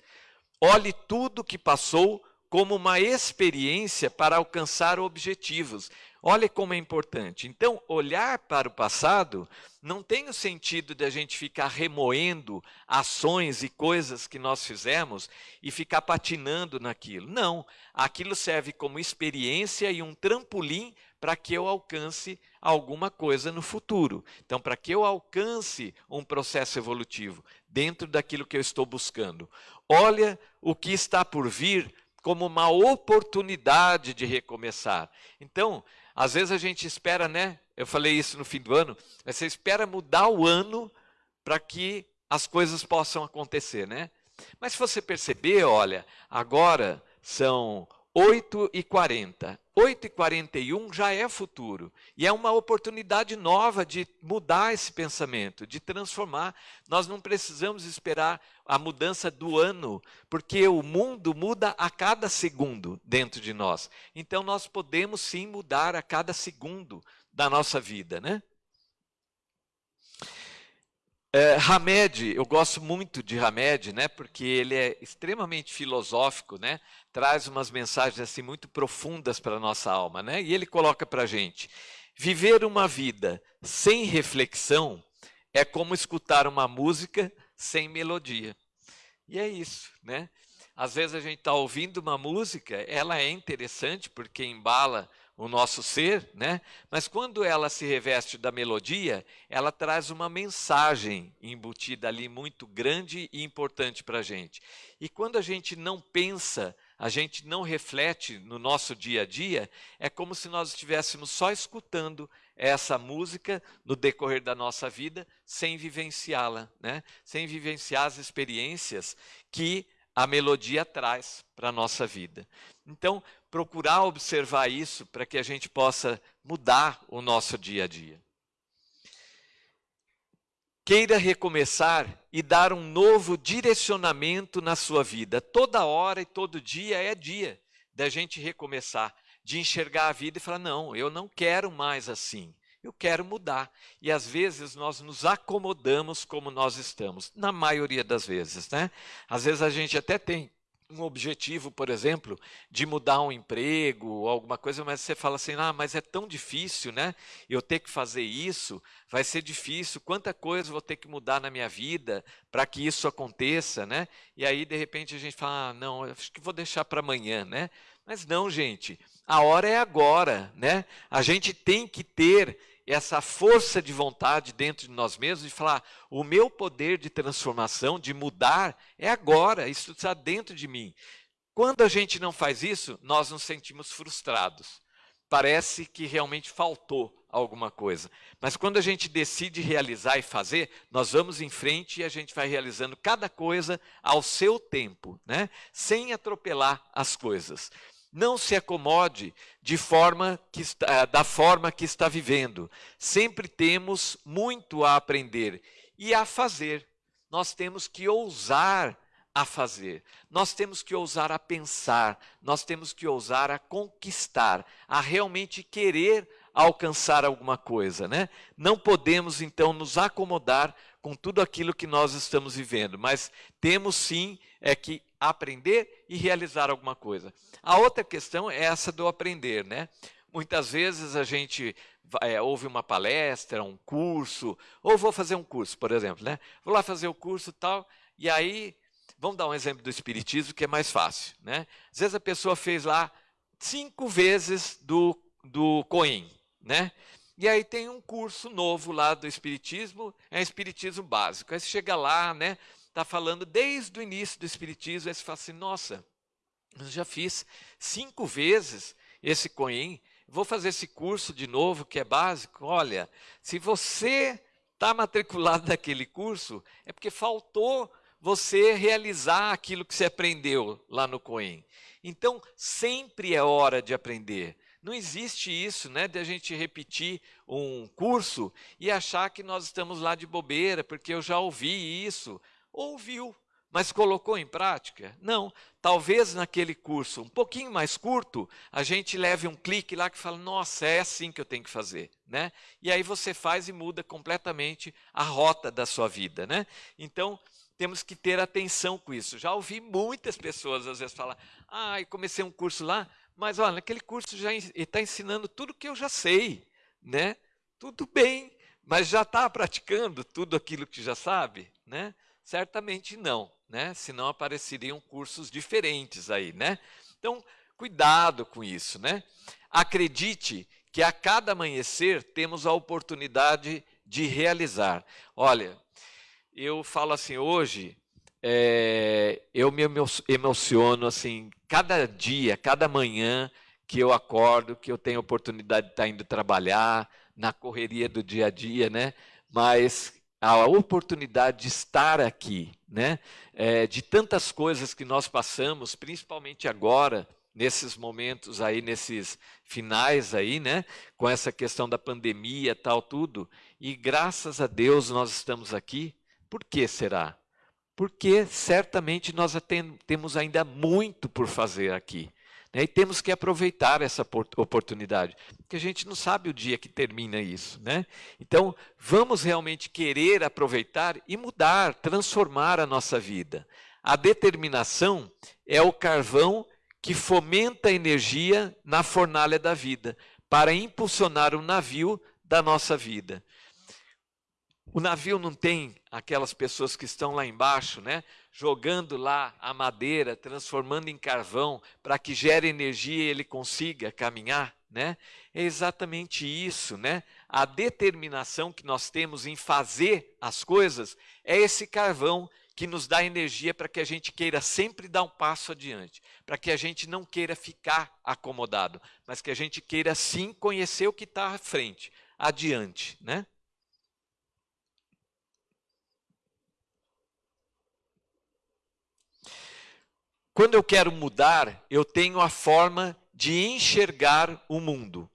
Olhe tudo que passou como uma experiência para alcançar objetivos. Olha como é importante. Então, olhar para o passado não tem o sentido de a gente ficar remoendo ações e coisas que nós fizemos e ficar patinando naquilo. Não. Aquilo serve como experiência e um trampolim para que eu alcance alguma coisa no futuro. Então, para que eu alcance um processo evolutivo dentro daquilo que eu estou buscando. Olha o que está por vir como uma oportunidade de recomeçar. Então, às vezes a gente espera, né? Eu falei isso no fim do ano, você espera mudar o ano para que as coisas possam acontecer, né? Mas se você perceber, olha, agora são 8 e 40. 8 e 41 já é futuro. E é uma oportunidade nova de mudar esse pensamento, de transformar. Nós não precisamos esperar a mudança do ano, porque o mundo muda a cada segundo dentro de nós. Então nós podemos sim mudar a cada segundo da nossa vida, né? É, Hamed, eu gosto muito de Hamed, né, porque ele é extremamente filosófico, né, traz umas mensagens assim muito profundas para a nossa alma, né, e ele coloca para a gente, viver uma vida sem reflexão é como escutar uma música sem melodia. E é isso, né? Às vezes a gente está ouvindo uma música, ela é interessante porque embala o nosso ser, né? Mas quando ela se reveste da melodia, ela traz uma mensagem embutida ali muito grande e importante para a gente. E quando a gente não pensa, a gente não reflete no nosso dia a dia, é como se nós estivéssemos só escutando essa música no decorrer da nossa vida, sem vivenciá-la, né? Sem vivenciar as experiências que a melodia traz para a nossa vida. Então, procurar observar isso para que a gente possa mudar o nosso dia a dia. Queira recomeçar e dar um novo direcionamento na sua vida. Toda hora e todo dia é dia da gente recomeçar, de enxergar a vida e falar: não, eu não quero mais assim. Eu quero mudar. E às vezes nós nos acomodamos como nós estamos, na maioria das vezes, né? Às vezes a gente até tem um objetivo, por exemplo, de mudar um emprego ou alguma coisa, mas você fala assim: "Ah, mas é tão difícil, né? Eu ter que fazer isso, vai ser difícil. Quanta coisa vou ter que mudar na minha vida para que isso aconteça, né?" E aí de repente a gente fala: ah, "Não, acho que vou deixar para amanhã, né?" Mas não, gente. A hora é agora, né? A gente tem que ter essa força de vontade dentro de nós mesmos e falar: o meu poder de transformação, de mudar, é agora, isso está dentro de mim. Quando a gente não faz isso, nós nos sentimos frustrados. Parece que realmente faltou alguma coisa. Mas quando a gente decide realizar e fazer, nós vamos em frente e a gente vai realizando cada coisa ao seu tempo, né? sem atropelar as coisas. Não se acomode de forma que está, eh, da forma que está vivendo. Sempre temos muito a aprender e a fazer. Nós temos que ousar a fazer. Nós temos que ousar a pensar, nós temos que ousar a conquistar, a realmente querer alcançar alguma coisa, né? Não podemos então nos acomodar com tudo aquilo que nós estamos vivendo, mas temos sim é que aprender e realizar alguma coisa. A outra questão é essa do aprender, né? Muitas vezes a gente é, ouve uma palestra, um curso, ou vou fazer um curso, por exemplo, né? Vou lá fazer o curso tal, e aí Vamos dar um exemplo do Espiritismo que é mais fácil. Né? Às vezes a pessoa fez lá cinco vezes do, do Coim. Né? E aí tem um curso novo lá do Espiritismo, é Espiritismo básico. Aí você chega lá, né? Está falando desde o início do Espiritismo, aí você fala assim, nossa, eu já fiz cinco vezes esse Coim, vou fazer esse curso de novo, que é básico. Olha, se você está matriculado naquele curso, é porque faltou você realizar aquilo que você aprendeu lá no Coen. Então, sempre é hora de aprender. Não existe isso, né, de a gente repetir um curso e achar que nós estamos lá de bobeira, porque eu já ouvi isso. Ouviu, mas colocou em prática? Não. Talvez naquele curso um pouquinho mais curto, a gente leve um clique lá que fala: "Nossa, é assim que eu tenho que fazer", né? E aí você faz e muda completamente a rota da sua vida, né? Então, temos que ter atenção com isso. Já ouvi muitas pessoas às vezes falar: "Ah, comecei um curso lá, mas olha, naquele curso já está ensinando tudo que eu já sei, né? Tudo bem, mas já está praticando tudo aquilo que já sabe, né? Certamente não, né? Senão apareceriam cursos diferentes aí, né? Então, cuidado com isso, né? Acredite que a cada amanhecer temos a oportunidade de realizar. Olha, eu falo assim, hoje, é, eu me emociono assim, cada dia, cada manhã que eu acordo, que eu tenho oportunidade de estar indo trabalhar, na correria do dia a dia, né? Mas a oportunidade de estar aqui, né? É, de tantas coisas que nós passamos, principalmente agora, nesses momentos aí, nesses finais aí, né? Com essa questão da pandemia, tal, tudo. E graças a Deus nós estamos aqui por que será? Porque certamente nós temos ainda muito por fazer aqui. Né? E temos que aproveitar essa oportunidade, porque a gente não sabe o dia que termina isso. Né? Então, vamos realmente querer aproveitar e mudar, transformar a nossa vida. A determinação é o carvão que fomenta a energia na fornalha da vida, para impulsionar o navio da nossa vida. O navio não tem aquelas pessoas que estão lá embaixo, né? Jogando lá a madeira, transformando em carvão para que gere energia e ele consiga caminhar, né? É exatamente isso, né? A determinação que nós temos em fazer as coisas é esse carvão que nos dá energia para que a gente queira sempre dar um passo adiante, para que a gente não queira ficar acomodado, mas que a gente queira sim conhecer o que está à frente, adiante, né? Quando eu quero mudar, eu tenho a forma de enxergar o mundo.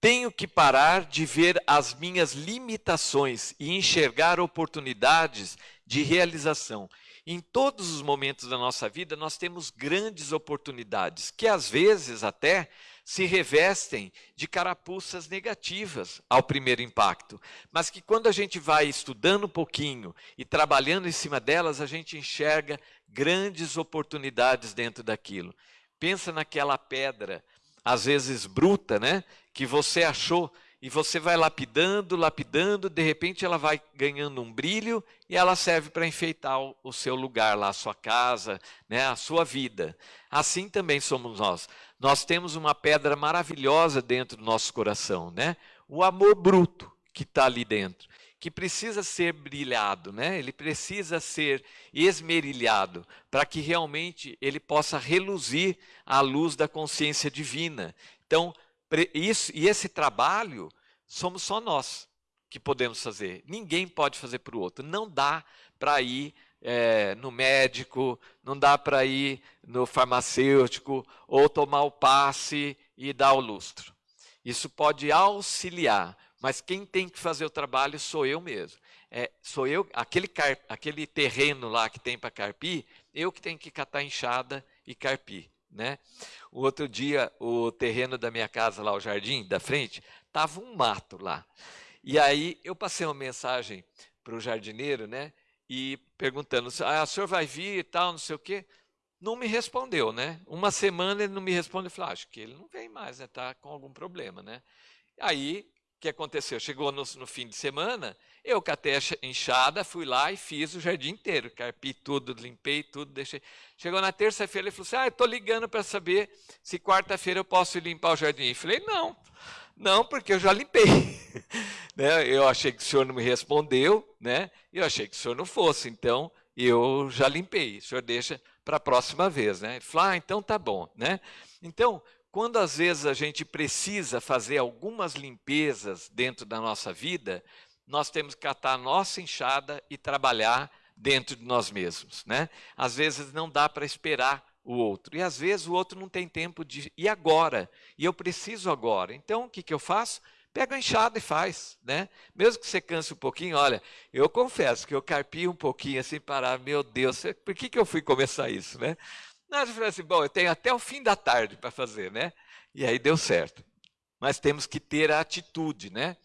Tenho que parar de ver as minhas limitações e enxergar oportunidades de realização. Em todos os momentos da nossa vida, nós temos grandes oportunidades, que às vezes até se revestem de carapuças negativas ao primeiro impacto, mas que quando a gente vai estudando um pouquinho e trabalhando em cima delas, a gente enxerga grandes oportunidades dentro daquilo. Pensa naquela pedra, às vezes bruta, né, que você achou e você vai lapidando, lapidando, de repente ela vai ganhando um brilho e ela serve para enfeitar o, seu lugar lá, a sua casa, né, a sua vida. Assim também somos nós. Nós temos uma pedra maravilhosa dentro do nosso coração, né? O amor bruto que está ali dentro, que precisa ser brilhado, né? Ele precisa ser esmerilhado para que realmente ele possa reluzir à luz da consciência divina. Então, isso, e esse trabalho somos só nós que podemos fazer. Ninguém pode fazer para o outro. Não dá para ir é, no médico, não dá para ir no farmacêutico ou tomar o passe e dar o lustro. Isso pode auxiliar, mas quem tem que fazer o trabalho sou eu mesmo. É, sou eu, aquele, car, aquele terreno lá que tem para carpir, eu que tenho que catar enxada e carpir. Né? O outro dia, o terreno da minha casa lá, o jardim da frente, tava um mato lá. E aí eu passei uma mensagem para o jardineiro, né? E perguntando, ah, o senhor vai vir e tal, não sei o quê. Não me respondeu, né? Uma semana ele não me respondeu. Eu falei, ah, acho que ele não vem mais, né? Está com algum problema, né? Aí, que aconteceu? Chegou no, no fim de semana, eu catei a enxada, fui lá e fiz o jardim inteiro. Carpi tudo, limpei tudo, deixei. Chegou na terça-feira, ele falou assim: Ah, estou ligando para saber se quarta-feira eu posso limpar o jardim. Eu falei: Não, não, porque eu já limpei. *laughs* né? Eu achei que o senhor não me respondeu, né? Eu achei que o senhor não fosse, então eu já limpei. O senhor deixa para a próxima vez, né? Ele falou: Ah, então tá bom, né? Então, quando às vezes a gente precisa fazer algumas limpezas dentro da nossa vida, nós temos que catar a nossa enxada e trabalhar dentro de nós mesmos. Né? Às vezes não dá para esperar o outro. E às vezes o outro não tem tempo de. E agora? E eu preciso agora. Então o que, que eu faço? Pega a enxada e faz, né? Mesmo que você canse um pouquinho, olha, eu confesso que eu carpi um pouquinho assim, parar, meu Deus, por que, que eu fui começar isso, né? Nós falamos assim, bom, eu tenho até o fim da tarde para fazer, né? E aí deu certo. Mas temos que ter a atitude, né?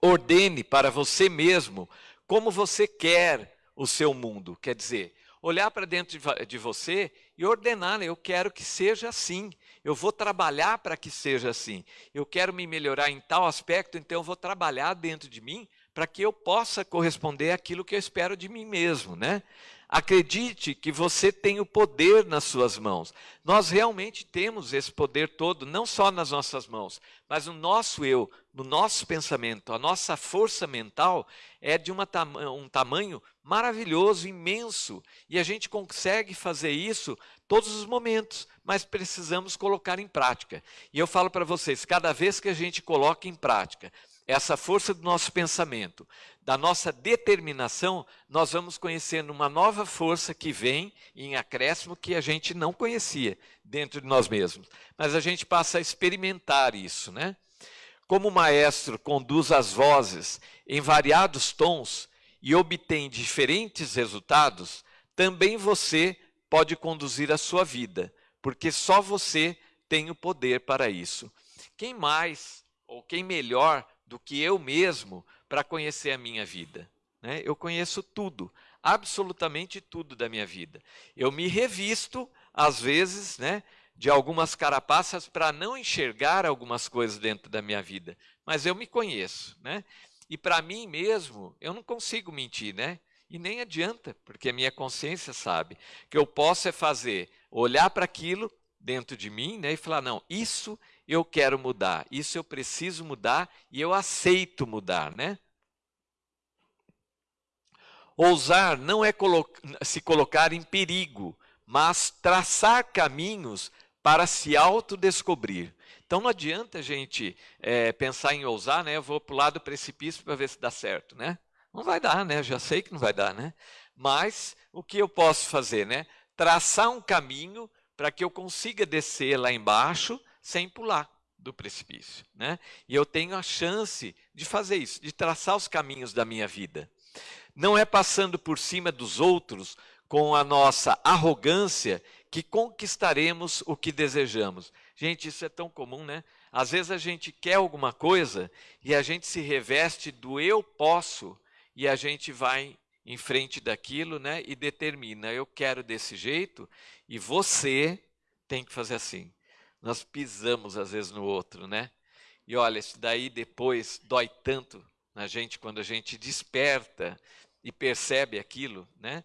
Ordene para você mesmo como você quer o seu mundo. Quer dizer, olhar para dentro de você e ordenar, eu quero que seja assim. Eu vou trabalhar para que seja assim. Eu quero me melhorar em tal aspecto, então eu vou trabalhar dentro de mim para que eu possa corresponder àquilo que eu espero de mim mesmo, né? Acredite que você tem o poder nas suas mãos. Nós realmente temos esse poder todo, não só nas nossas mãos, mas no nosso eu, no nosso pensamento. A nossa força mental é de um tamanho maravilhoso, imenso, e a gente consegue fazer isso todos os momentos, mas precisamos colocar em prática. E eu falo para vocês, cada vez que a gente coloca em prática essa força do nosso pensamento, da nossa determinação, nós vamos conhecendo uma nova força que vem em acréscimo que a gente não conhecia dentro de nós mesmos. Mas a gente passa a experimentar isso, né? Como o maestro conduz as vozes em variados tons e obtém diferentes resultados, também você pode conduzir a sua vida, porque só você tem o poder para isso. Quem mais ou quem melhor do que eu mesmo para conhecer a minha vida. Né? Eu conheço tudo, absolutamente tudo da minha vida. Eu me revisto, às vezes, né, de algumas carapaças para não enxergar algumas coisas dentro da minha vida, mas eu me conheço. Né? E para mim mesmo, eu não consigo mentir, né? E nem adianta, porque a minha consciência sabe que eu posso é fazer, olhar para aquilo dentro de mim né, e falar: não, isso eu quero mudar, isso eu preciso mudar e eu aceito mudar, né? Ousar não é colo se colocar em perigo, mas traçar caminhos para se autodescobrir. Então não adianta a gente é, pensar em ousar, né? Eu vou para o lado do precipício para ver se dá certo, né? Não vai dar, né? Já sei que não vai dar, né? Mas o que eu posso fazer, né? Traçar um caminho para que eu consiga descer lá embaixo sem pular do precipício. Né? E eu tenho a chance de fazer isso, de traçar os caminhos da minha vida. Não é passando por cima dos outros com a nossa arrogância que conquistaremos o que desejamos. Gente, isso é tão comum, né? Às vezes a gente quer alguma coisa e a gente se reveste do eu posso e a gente vai em frente daquilo, né? E determina, eu quero desse jeito e você tem que fazer assim nós pisamos às vezes no outro, né? E olha, isso daí depois dói tanto na gente quando a gente desperta e percebe aquilo, né?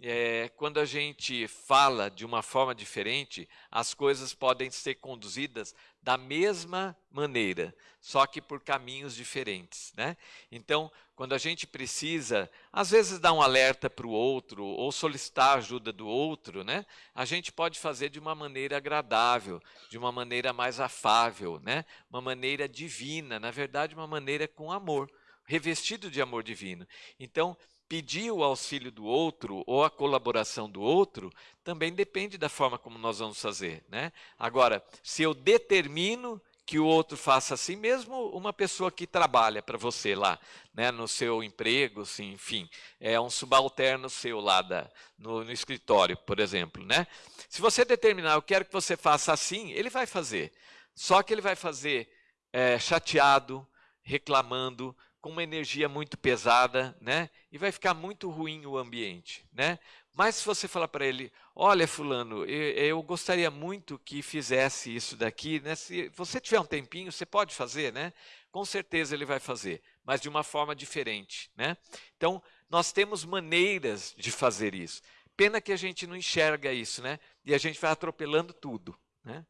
É, quando a gente fala de uma forma diferente, as coisas podem ser conduzidas da mesma maneira, só que por caminhos diferentes. Né? Então, quando a gente precisa, às vezes, dar um alerta para o outro ou solicitar a ajuda do outro, né? a gente pode fazer de uma maneira agradável, de uma maneira mais afável, né? uma maneira divina, na verdade, uma maneira com amor, revestido de amor divino. Então, pedir o auxílio do outro ou a colaboração do outro também depende da forma como nós vamos fazer. Né? Agora, se eu determino que o outro faça assim, mesmo uma pessoa que trabalha para você lá, né, no seu emprego, assim, enfim, é um subalterno seu lá da, no, no, escritório, por exemplo. Né? Se você determinar, eu quero que você faça assim, ele vai fazer. Só que ele vai fazer é, chateado, reclamando, com uma energia muito pesada, né? E vai ficar muito ruim o ambiente, né? Mas se você falar para ele, olha fulano, eu, eu, gostaria muito que fizesse isso daqui, né? Se você tiver um tempinho, você pode fazer, né? Com certeza ele vai fazer, mas de uma forma diferente, né? Então, nós temos maneiras de fazer isso. Pena que a gente não enxerga isso, né? E a gente vai atropelando tudo, né?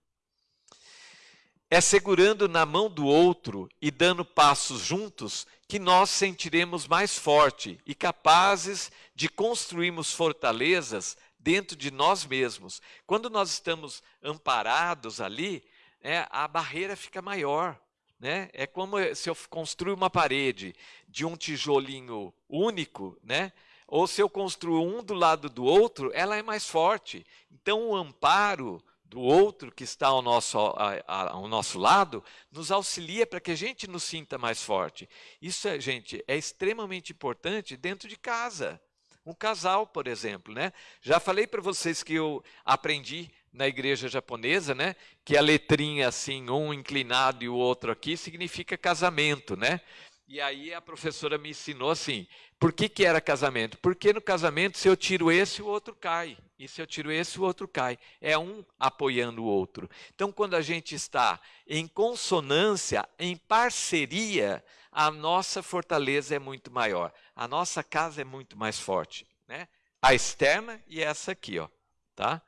É segurando na mão do outro e dando passos juntos que nós sentiremos mais forte e capazes de construirmos fortalezas dentro de nós mesmos. Quando nós estamos amparados ali, é, a barreira fica maior. Né? É como se eu construir uma parede de um tijolinho único, né? ou se eu construo um do lado do outro, ela é mais forte. Então, o amparo do outro que está ao nosso, ao nosso lado, nos auxilia para que a gente nos sinta mais forte. Isso, gente, é extremamente importante dentro de casa. Um casal, por exemplo, né? Já falei para vocês que eu aprendi na igreja japonesa, né? Que a letrinha assim, um inclinado e o outro aqui, significa casamento, né? E aí a professora me ensinou assim, por que, que era casamento? Porque no casamento, se eu tiro esse, o outro cai. E se eu tiro esse, o outro cai. É um apoiando o outro. Então, quando a gente está em consonância, em parceria, a nossa fortaleza é muito maior. A nossa casa é muito mais forte. Né? A externa e essa aqui. Ó, tá?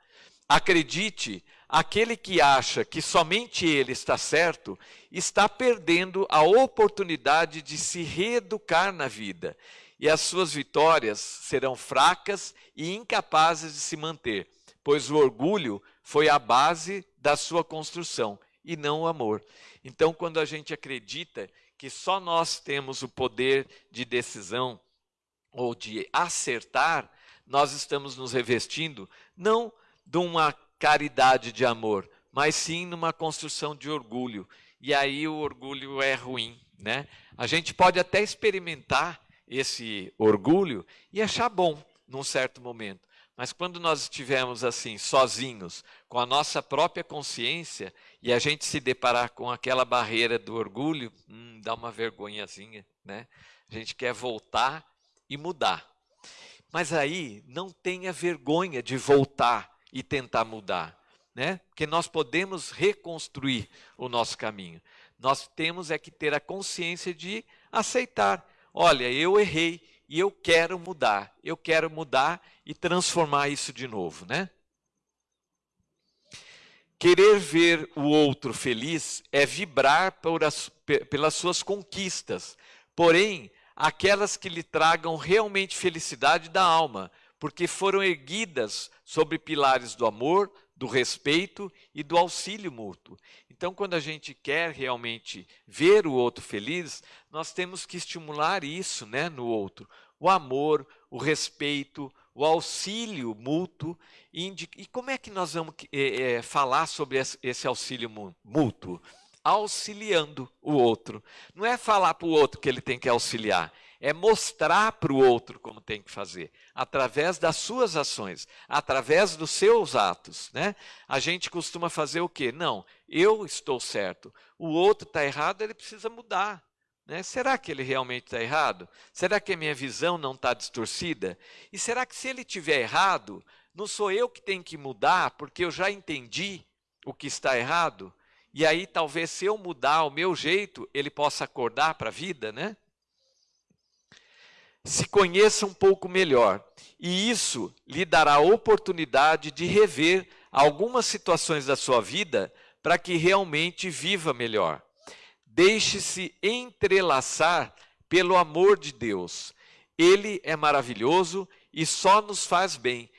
Acredite, aquele que acha que somente ele está certo, está perdendo a oportunidade de se reeducar na vida e as suas vitórias serão fracas e incapazes de se manter, pois o orgulho foi a base da sua construção e não o amor. Então, quando a gente acredita que só nós temos o poder de decisão ou de acertar, nós estamos nos revestindo não de uma caridade de amor, mas sim numa construção de orgulho. E aí o orgulho é ruim, né? A gente pode até experimentar esse orgulho e achar bom num certo momento. Mas quando nós estivermos assim, sozinhos, com a nossa própria consciência, e a gente se deparar com aquela barreira do orgulho, hum, dá uma vergonhazinha, né? A gente quer voltar e mudar. Mas aí não tenha vergonha de voltar e tentar mudar, né? Porque nós podemos reconstruir o nosso caminho. Nós temos é que ter a consciência de aceitar olha, eu errei e eu quero mudar, eu quero mudar e transformar isso de novo, né? Querer ver o outro feliz é vibrar as, pelas suas conquistas, porém, aquelas que lhe tragam realmente felicidade da alma, porque foram erguidas sobre pilares do amor, do respeito e do auxílio mútuo. Então, quando a gente quer realmente ver o outro feliz, nós temos que estimular isso né, no outro. O amor, o respeito, o auxílio mútuo. E como é que nós vamos é, é, falar sobre esse auxílio mútuo? Auxiliando o outro. Não é falar para o outro que ele tem que auxiliar, é mostrar para o outro como tem que fazer, através das suas ações, através dos seus atos. Né? A gente costuma fazer o quê? Não, eu estou certo, o outro está errado, ele precisa mudar. Né? Será que ele realmente está errado? Será que a minha visão não está distorcida? E será que se ele estiver errado, não sou eu que tenho que mudar, porque eu já entendi o que está errado? E aí, talvez, se eu mudar o meu jeito, ele possa acordar para a vida, né? Se conheça um pouco melhor. E isso lhe dará a oportunidade de rever algumas situações da sua vida para que realmente viva melhor. Deixe-se entrelaçar pelo amor de Deus. Ele é maravilhoso e só nos faz bem.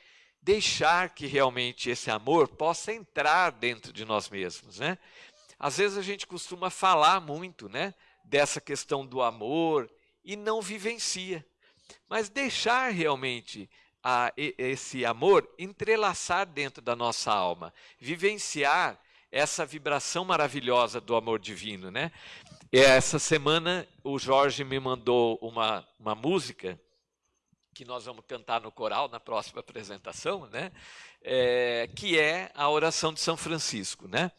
Deixar que realmente esse amor possa entrar dentro de nós mesmos, né? Às vezes a gente costuma falar muito, né, dessa questão do amor e não vivencia. Mas deixar realmente a, esse amor entrelaçar dentro da nossa alma, vivenciar essa vibração maravilhosa do amor divino, né? Essa semana o Jorge me mandou uma, uma música que nós vamos cantar no coral na próxima apresentação, né? É, que é a oração de São Francisco, né?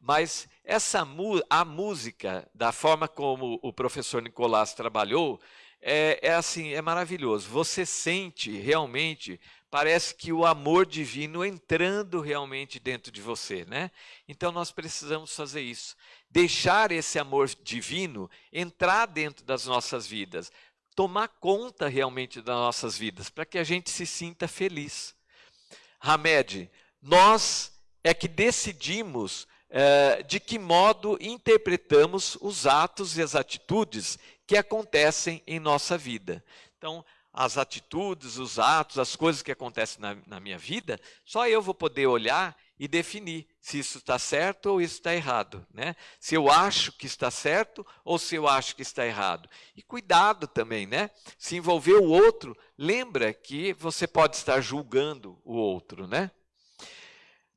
Mas essa a música, da forma como o professor Nicolás trabalhou, é, é assim, é maravilhoso. Você sente realmente, parece que o amor divino entrando realmente dentro de você, né? Então nós precisamos fazer isso, deixar esse amor divino entrar dentro das nossas vidas, tomar conta realmente das nossas vidas, para que a gente se sinta feliz. Hamed, nós é que decidimos é, de que modo interpretamos os atos e as atitudes que acontecem em nossa vida. Então, as atitudes, os atos, as coisas que acontecem na, na minha vida, só eu vou poder olhar e definir se isso está certo ou isso está errado. Né? Se eu acho que está certo ou se eu acho que está errado. E cuidado também, né? Se envolver o outro, lembra que você pode estar julgando o outro. Né?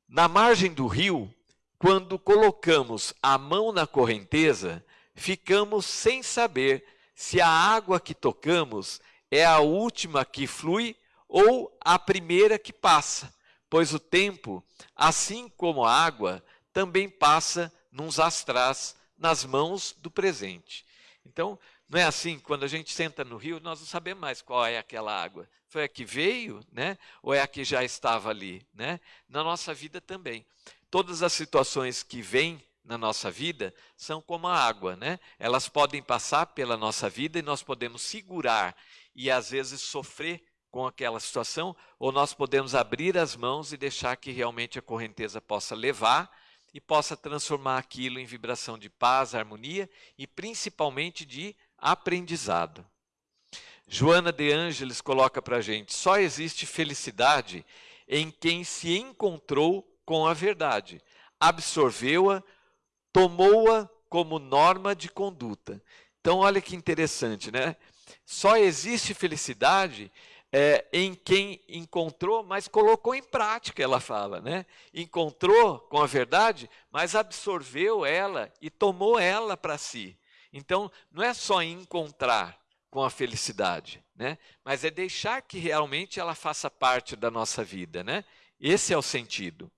Na margem do rio, quando colocamos a mão na correnteza, ficamos sem saber se a água que tocamos é a última que flui ou a primeira que passa, pois o tempo, assim como a água, também passa nos astrás, nas mãos do presente. Então, não é assim, quando a gente senta no rio, nós não sabemos mais qual é aquela água. Foi a que veio, né? Ou é a que já estava ali, né? Na nossa vida também. Todas as situações que vêm na nossa vida são como a água, né? Elas podem passar pela nossa vida e nós podemos segurar e às vezes sofrer com aquela situação, ou nós podemos abrir as mãos e deixar que realmente a correnteza possa levar e possa transformar aquilo em vibração de paz, harmonia e principalmente de aprendizado. Joana de Ângeles coloca para a gente: só existe felicidade em quem se encontrou com a verdade, absorveu-a, tomou-a como norma de conduta. Então, olha que interessante, né? Só existe felicidade é, em quem encontrou, mas colocou em prática, ela fala, né? Encontrou com a verdade, mas absorveu ela e tomou ela para si. Então, não é só encontrar com a felicidade, né? Mas é deixar que realmente ela faça parte da nossa vida, né? Esse é o sentido.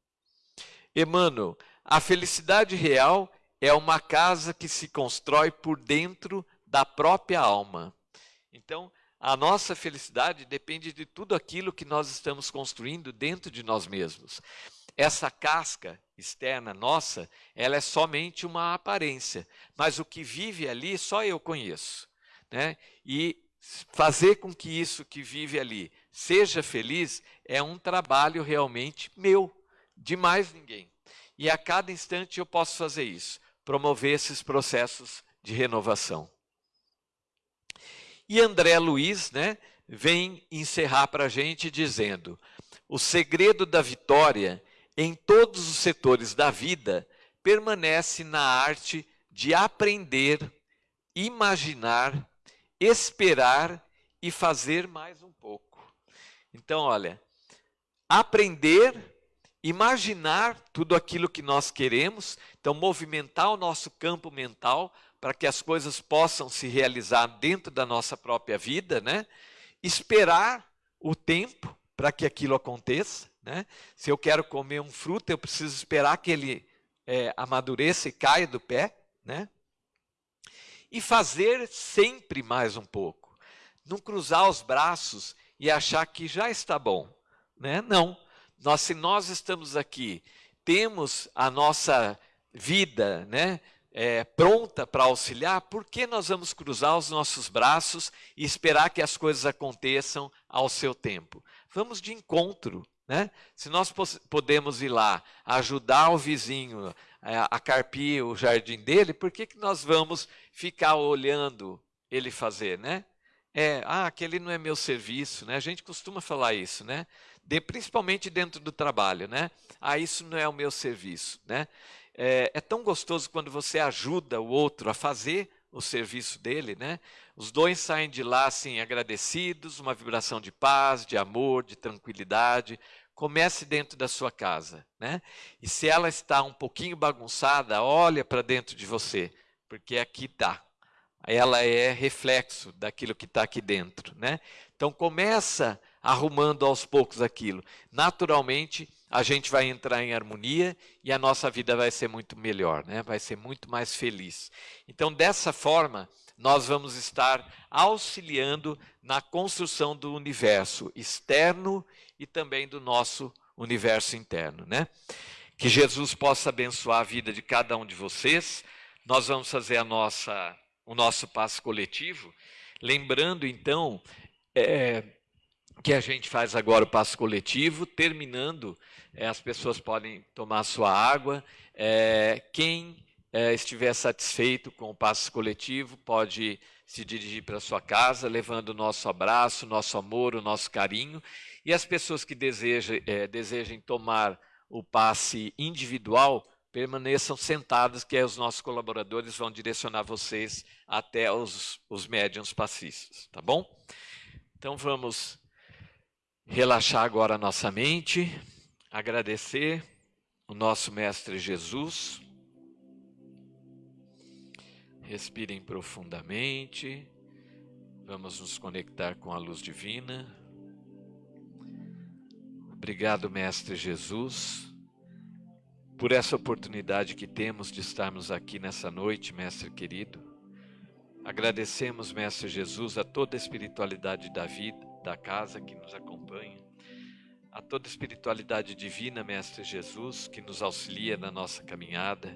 Emmanuel, a felicidade real é uma casa que se constrói por dentro da própria alma. Então, a nossa felicidade depende de tudo aquilo que nós estamos construindo dentro de nós mesmos. Essa casca externa nossa, ela é somente uma aparência, mas o que vive ali só eu conheço. Né? E fazer com que isso que vive ali seja feliz é um trabalho realmente meu, de mais ninguém. E a cada instante eu posso fazer isso, promover esses processos de renovação. E André Luiz né, vem encerrar para a gente dizendo: o segredo da vitória em todos os setores da vida permanece na arte de aprender, imaginar, esperar e fazer mais um pouco. Então, olha, aprender imaginar tudo aquilo que nós queremos, então movimentar o nosso campo mental para que as coisas possam se realizar dentro da nossa própria vida, né? Esperar o tempo para que aquilo aconteça, né? Se eu quero comer um fruto, eu preciso esperar que ele é, amadureça e caia do pé, né? E fazer sempre mais um pouco. Não cruzar os braços e achar que já está bom, né? Não nós, se nós estamos aqui, temos a nossa vida, né? é, pronta para auxiliar, por que nós vamos cruzar os nossos braços e esperar que as coisas aconteçam ao seu tempo? Vamos de encontro. Né? Se nós podemos ir lá ajudar o vizinho é, a carpir o jardim dele, por que, que nós vamos ficar olhando ele fazer, né? É, ah, aquele não é meu serviço, né? A gente costuma falar isso, né? De, principalmente dentro do trabalho, né? Ah, isso não é o meu serviço, né? É, é tão gostoso quando você ajuda o outro a fazer o serviço dele, né? Os dois saem de lá assim agradecidos, uma vibração de paz, de amor, de tranquilidade. Comece dentro da sua casa, né? E se ela está um pouquinho bagunçada, olha para dentro de você, porque aqui está ela é reflexo daquilo que está aqui dentro, né? Então começa arrumando aos poucos aquilo. Naturalmente, a gente vai entrar em harmonia e a nossa vida vai ser muito melhor, né? Vai ser muito mais feliz. Então, dessa forma, nós vamos estar auxiliando na construção do universo externo e também do nosso universo interno, né? Que Jesus possa abençoar a vida de cada um de vocês. Nós vamos fazer a nossa o nosso passo coletivo. Lembrando, então, é, que a gente faz agora o passo coletivo, terminando, é, as pessoas podem tomar sua água. É, quem é, estiver satisfeito com o passo coletivo pode se dirigir para sua casa, levando o nosso abraço, nosso amor, o nosso carinho. E as pessoas que desejam, é, desejem tomar o passe individual, permaneçam sentados, que os nossos colaboradores vão direcionar vocês até os, os médiums passistas, tá bom? Então vamos relaxar agora a nossa mente, agradecer o nosso Mestre Jesus. Respirem profundamente. Vamos nos conectar com a luz divina. Obrigado, Mestre Jesus por essa oportunidade que temos de estarmos aqui nessa noite, Mestre querido. Agradecemos, Mestre Jesus, a toda a espiritualidade da vida, da casa que nos acompanha, a toda espiritualidade divina, Mestre Jesus, que nos auxilia na nossa caminhada,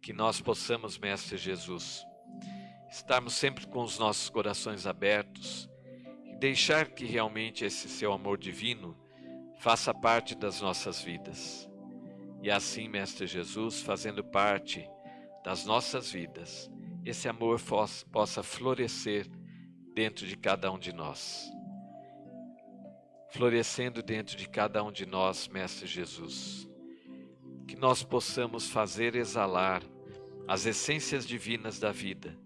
que nós possamos, Mestre Jesus, estarmos sempre com os nossos corações abertos e deixar que realmente esse seu amor divino faça parte das nossas vidas. E assim, Mestre Jesus, fazendo parte das nossas vidas, esse amor possa florescer dentro de cada um de nós. Florescendo dentro de cada um de nós, Mestre Jesus. Que nós possamos fazer exalar as essências divinas da vida,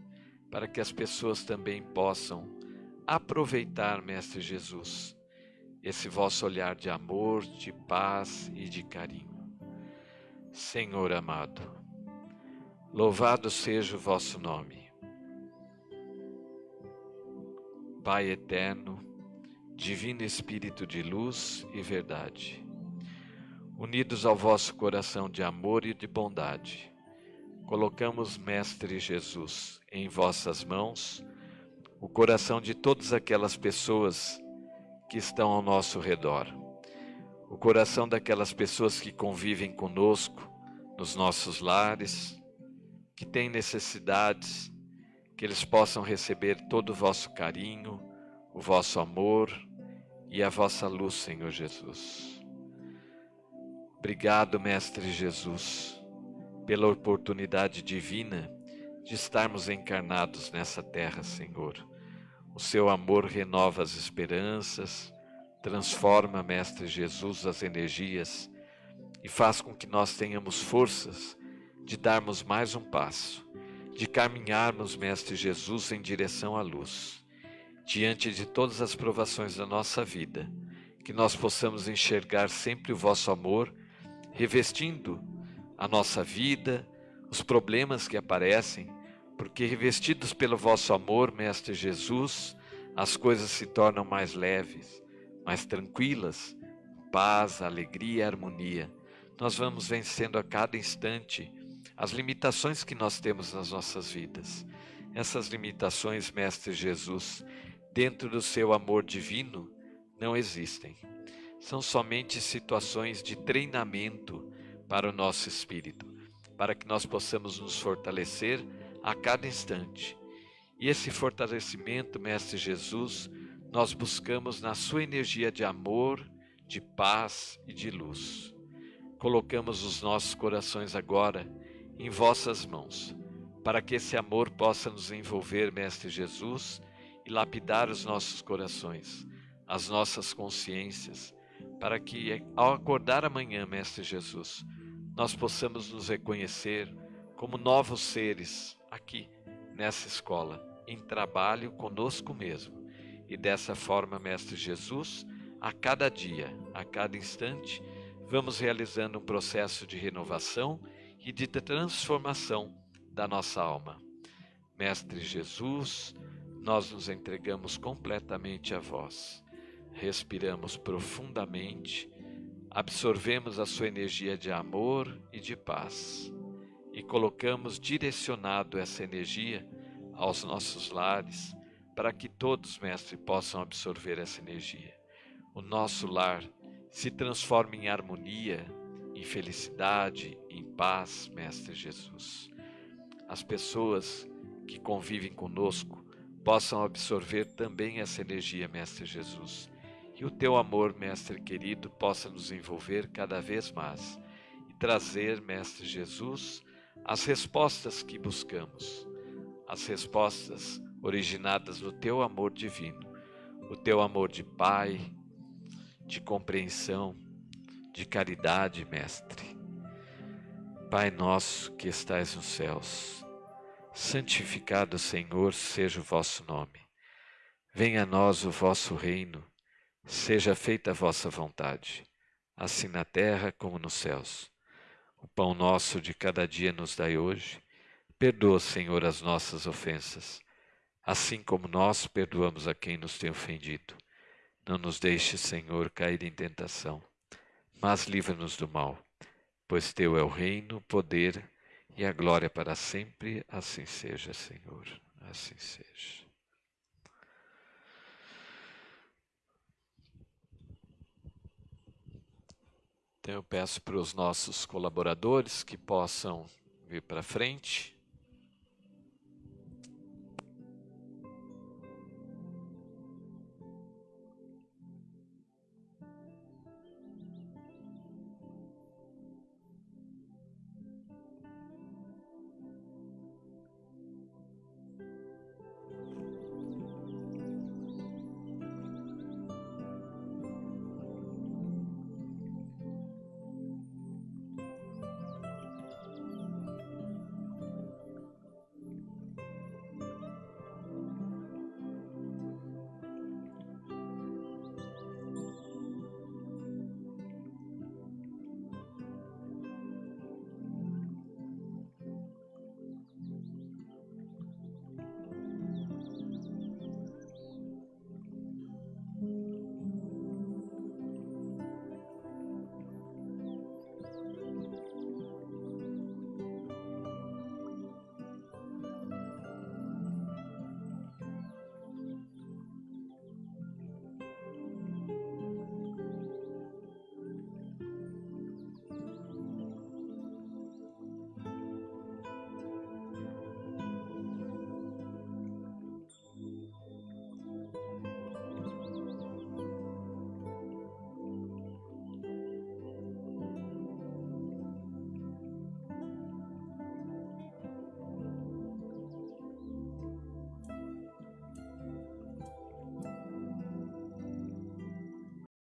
para que as pessoas também possam aproveitar, Mestre Jesus, esse vosso olhar de amor, de paz e de carinho. Senhor amado, louvado seja o vosso nome. Pai eterno, Divino Espírito de luz e verdade, unidos ao vosso coração de amor e de bondade, colocamos, Mestre Jesus, em vossas mãos o coração de todas aquelas pessoas que estão ao nosso redor o coração daquelas pessoas que convivem conosco nos nossos lares, que têm necessidades, que eles possam receber todo o vosso carinho, o vosso amor e a vossa luz, Senhor Jesus. Obrigado, Mestre Jesus, pela oportunidade divina de estarmos encarnados nessa terra, Senhor. O seu amor renova as esperanças, Transforma, Mestre Jesus, as energias e faz com que nós tenhamos forças de darmos mais um passo, de caminharmos, Mestre Jesus, em direção à luz. Diante de todas as provações da nossa vida, que nós possamos enxergar sempre o vosso amor, revestindo a nossa vida, os problemas que aparecem, porque revestidos pelo vosso amor, Mestre Jesus, as coisas se tornam mais leves mais tranquilas, paz, alegria, harmonia. Nós vamos vencendo a cada instante as limitações que nós temos nas nossas vidas. Essas limitações, Mestre Jesus, dentro do seu amor divino, não existem. São somente situações de treinamento para o nosso espírito, para que nós possamos nos fortalecer a cada instante. E esse fortalecimento, Mestre Jesus, nós buscamos na Sua energia de amor, de paz e de luz. Colocamos os nossos corações agora em vossas mãos, para que esse amor possa nos envolver, Mestre Jesus, e lapidar os nossos corações, as nossas consciências, para que ao acordar amanhã, Mestre Jesus, nós possamos nos reconhecer como novos seres aqui nessa escola, em trabalho conosco mesmo. E dessa forma, Mestre Jesus, a cada dia, a cada instante, vamos realizando um processo de renovação e de transformação da nossa alma. Mestre Jesus, nós nos entregamos completamente a vós. Respiramos profundamente, absorvemos a sua energia de amor e de paz e colocamos direcionado essa energia aos nossos lares para que todos, mestre, possam absorver essa energia. O nosso lar se transforme em harmonia, em felicidade, em paz, mestre Jesus. As pessoas que convivem conosco possam absorver também essa energia, Mestre Jesus. E o teu amor, Mestre querido, possa nos envolver cada vez mais e trazer, Mestre Jesus, as respostas que buscamos, as respostas originadas no teu amor divino, o teu amor de Pai, de compreensão, de caridade, Mestre. Pai nosso que estais nos céus, Santificado, Senhor, seja o vosso nome. Venha a nós o vosso reino. Seja feita a vossa vontade, assim na terra como nos céus. O pão nosso de cada dia nos dai hoje. Perdoa, Senhor, as nossas ofensas, assim como nós perdoamos a quem nos tem ofendido. Não nos deixe, Senhor, cair em tentação, mas livra-nos do mal, pois teu é o reino, o poder e a glória para sempre. Assim seja, Senhor, assim seja. Então eu peço para os nossos colaboradores que possam vir para frente.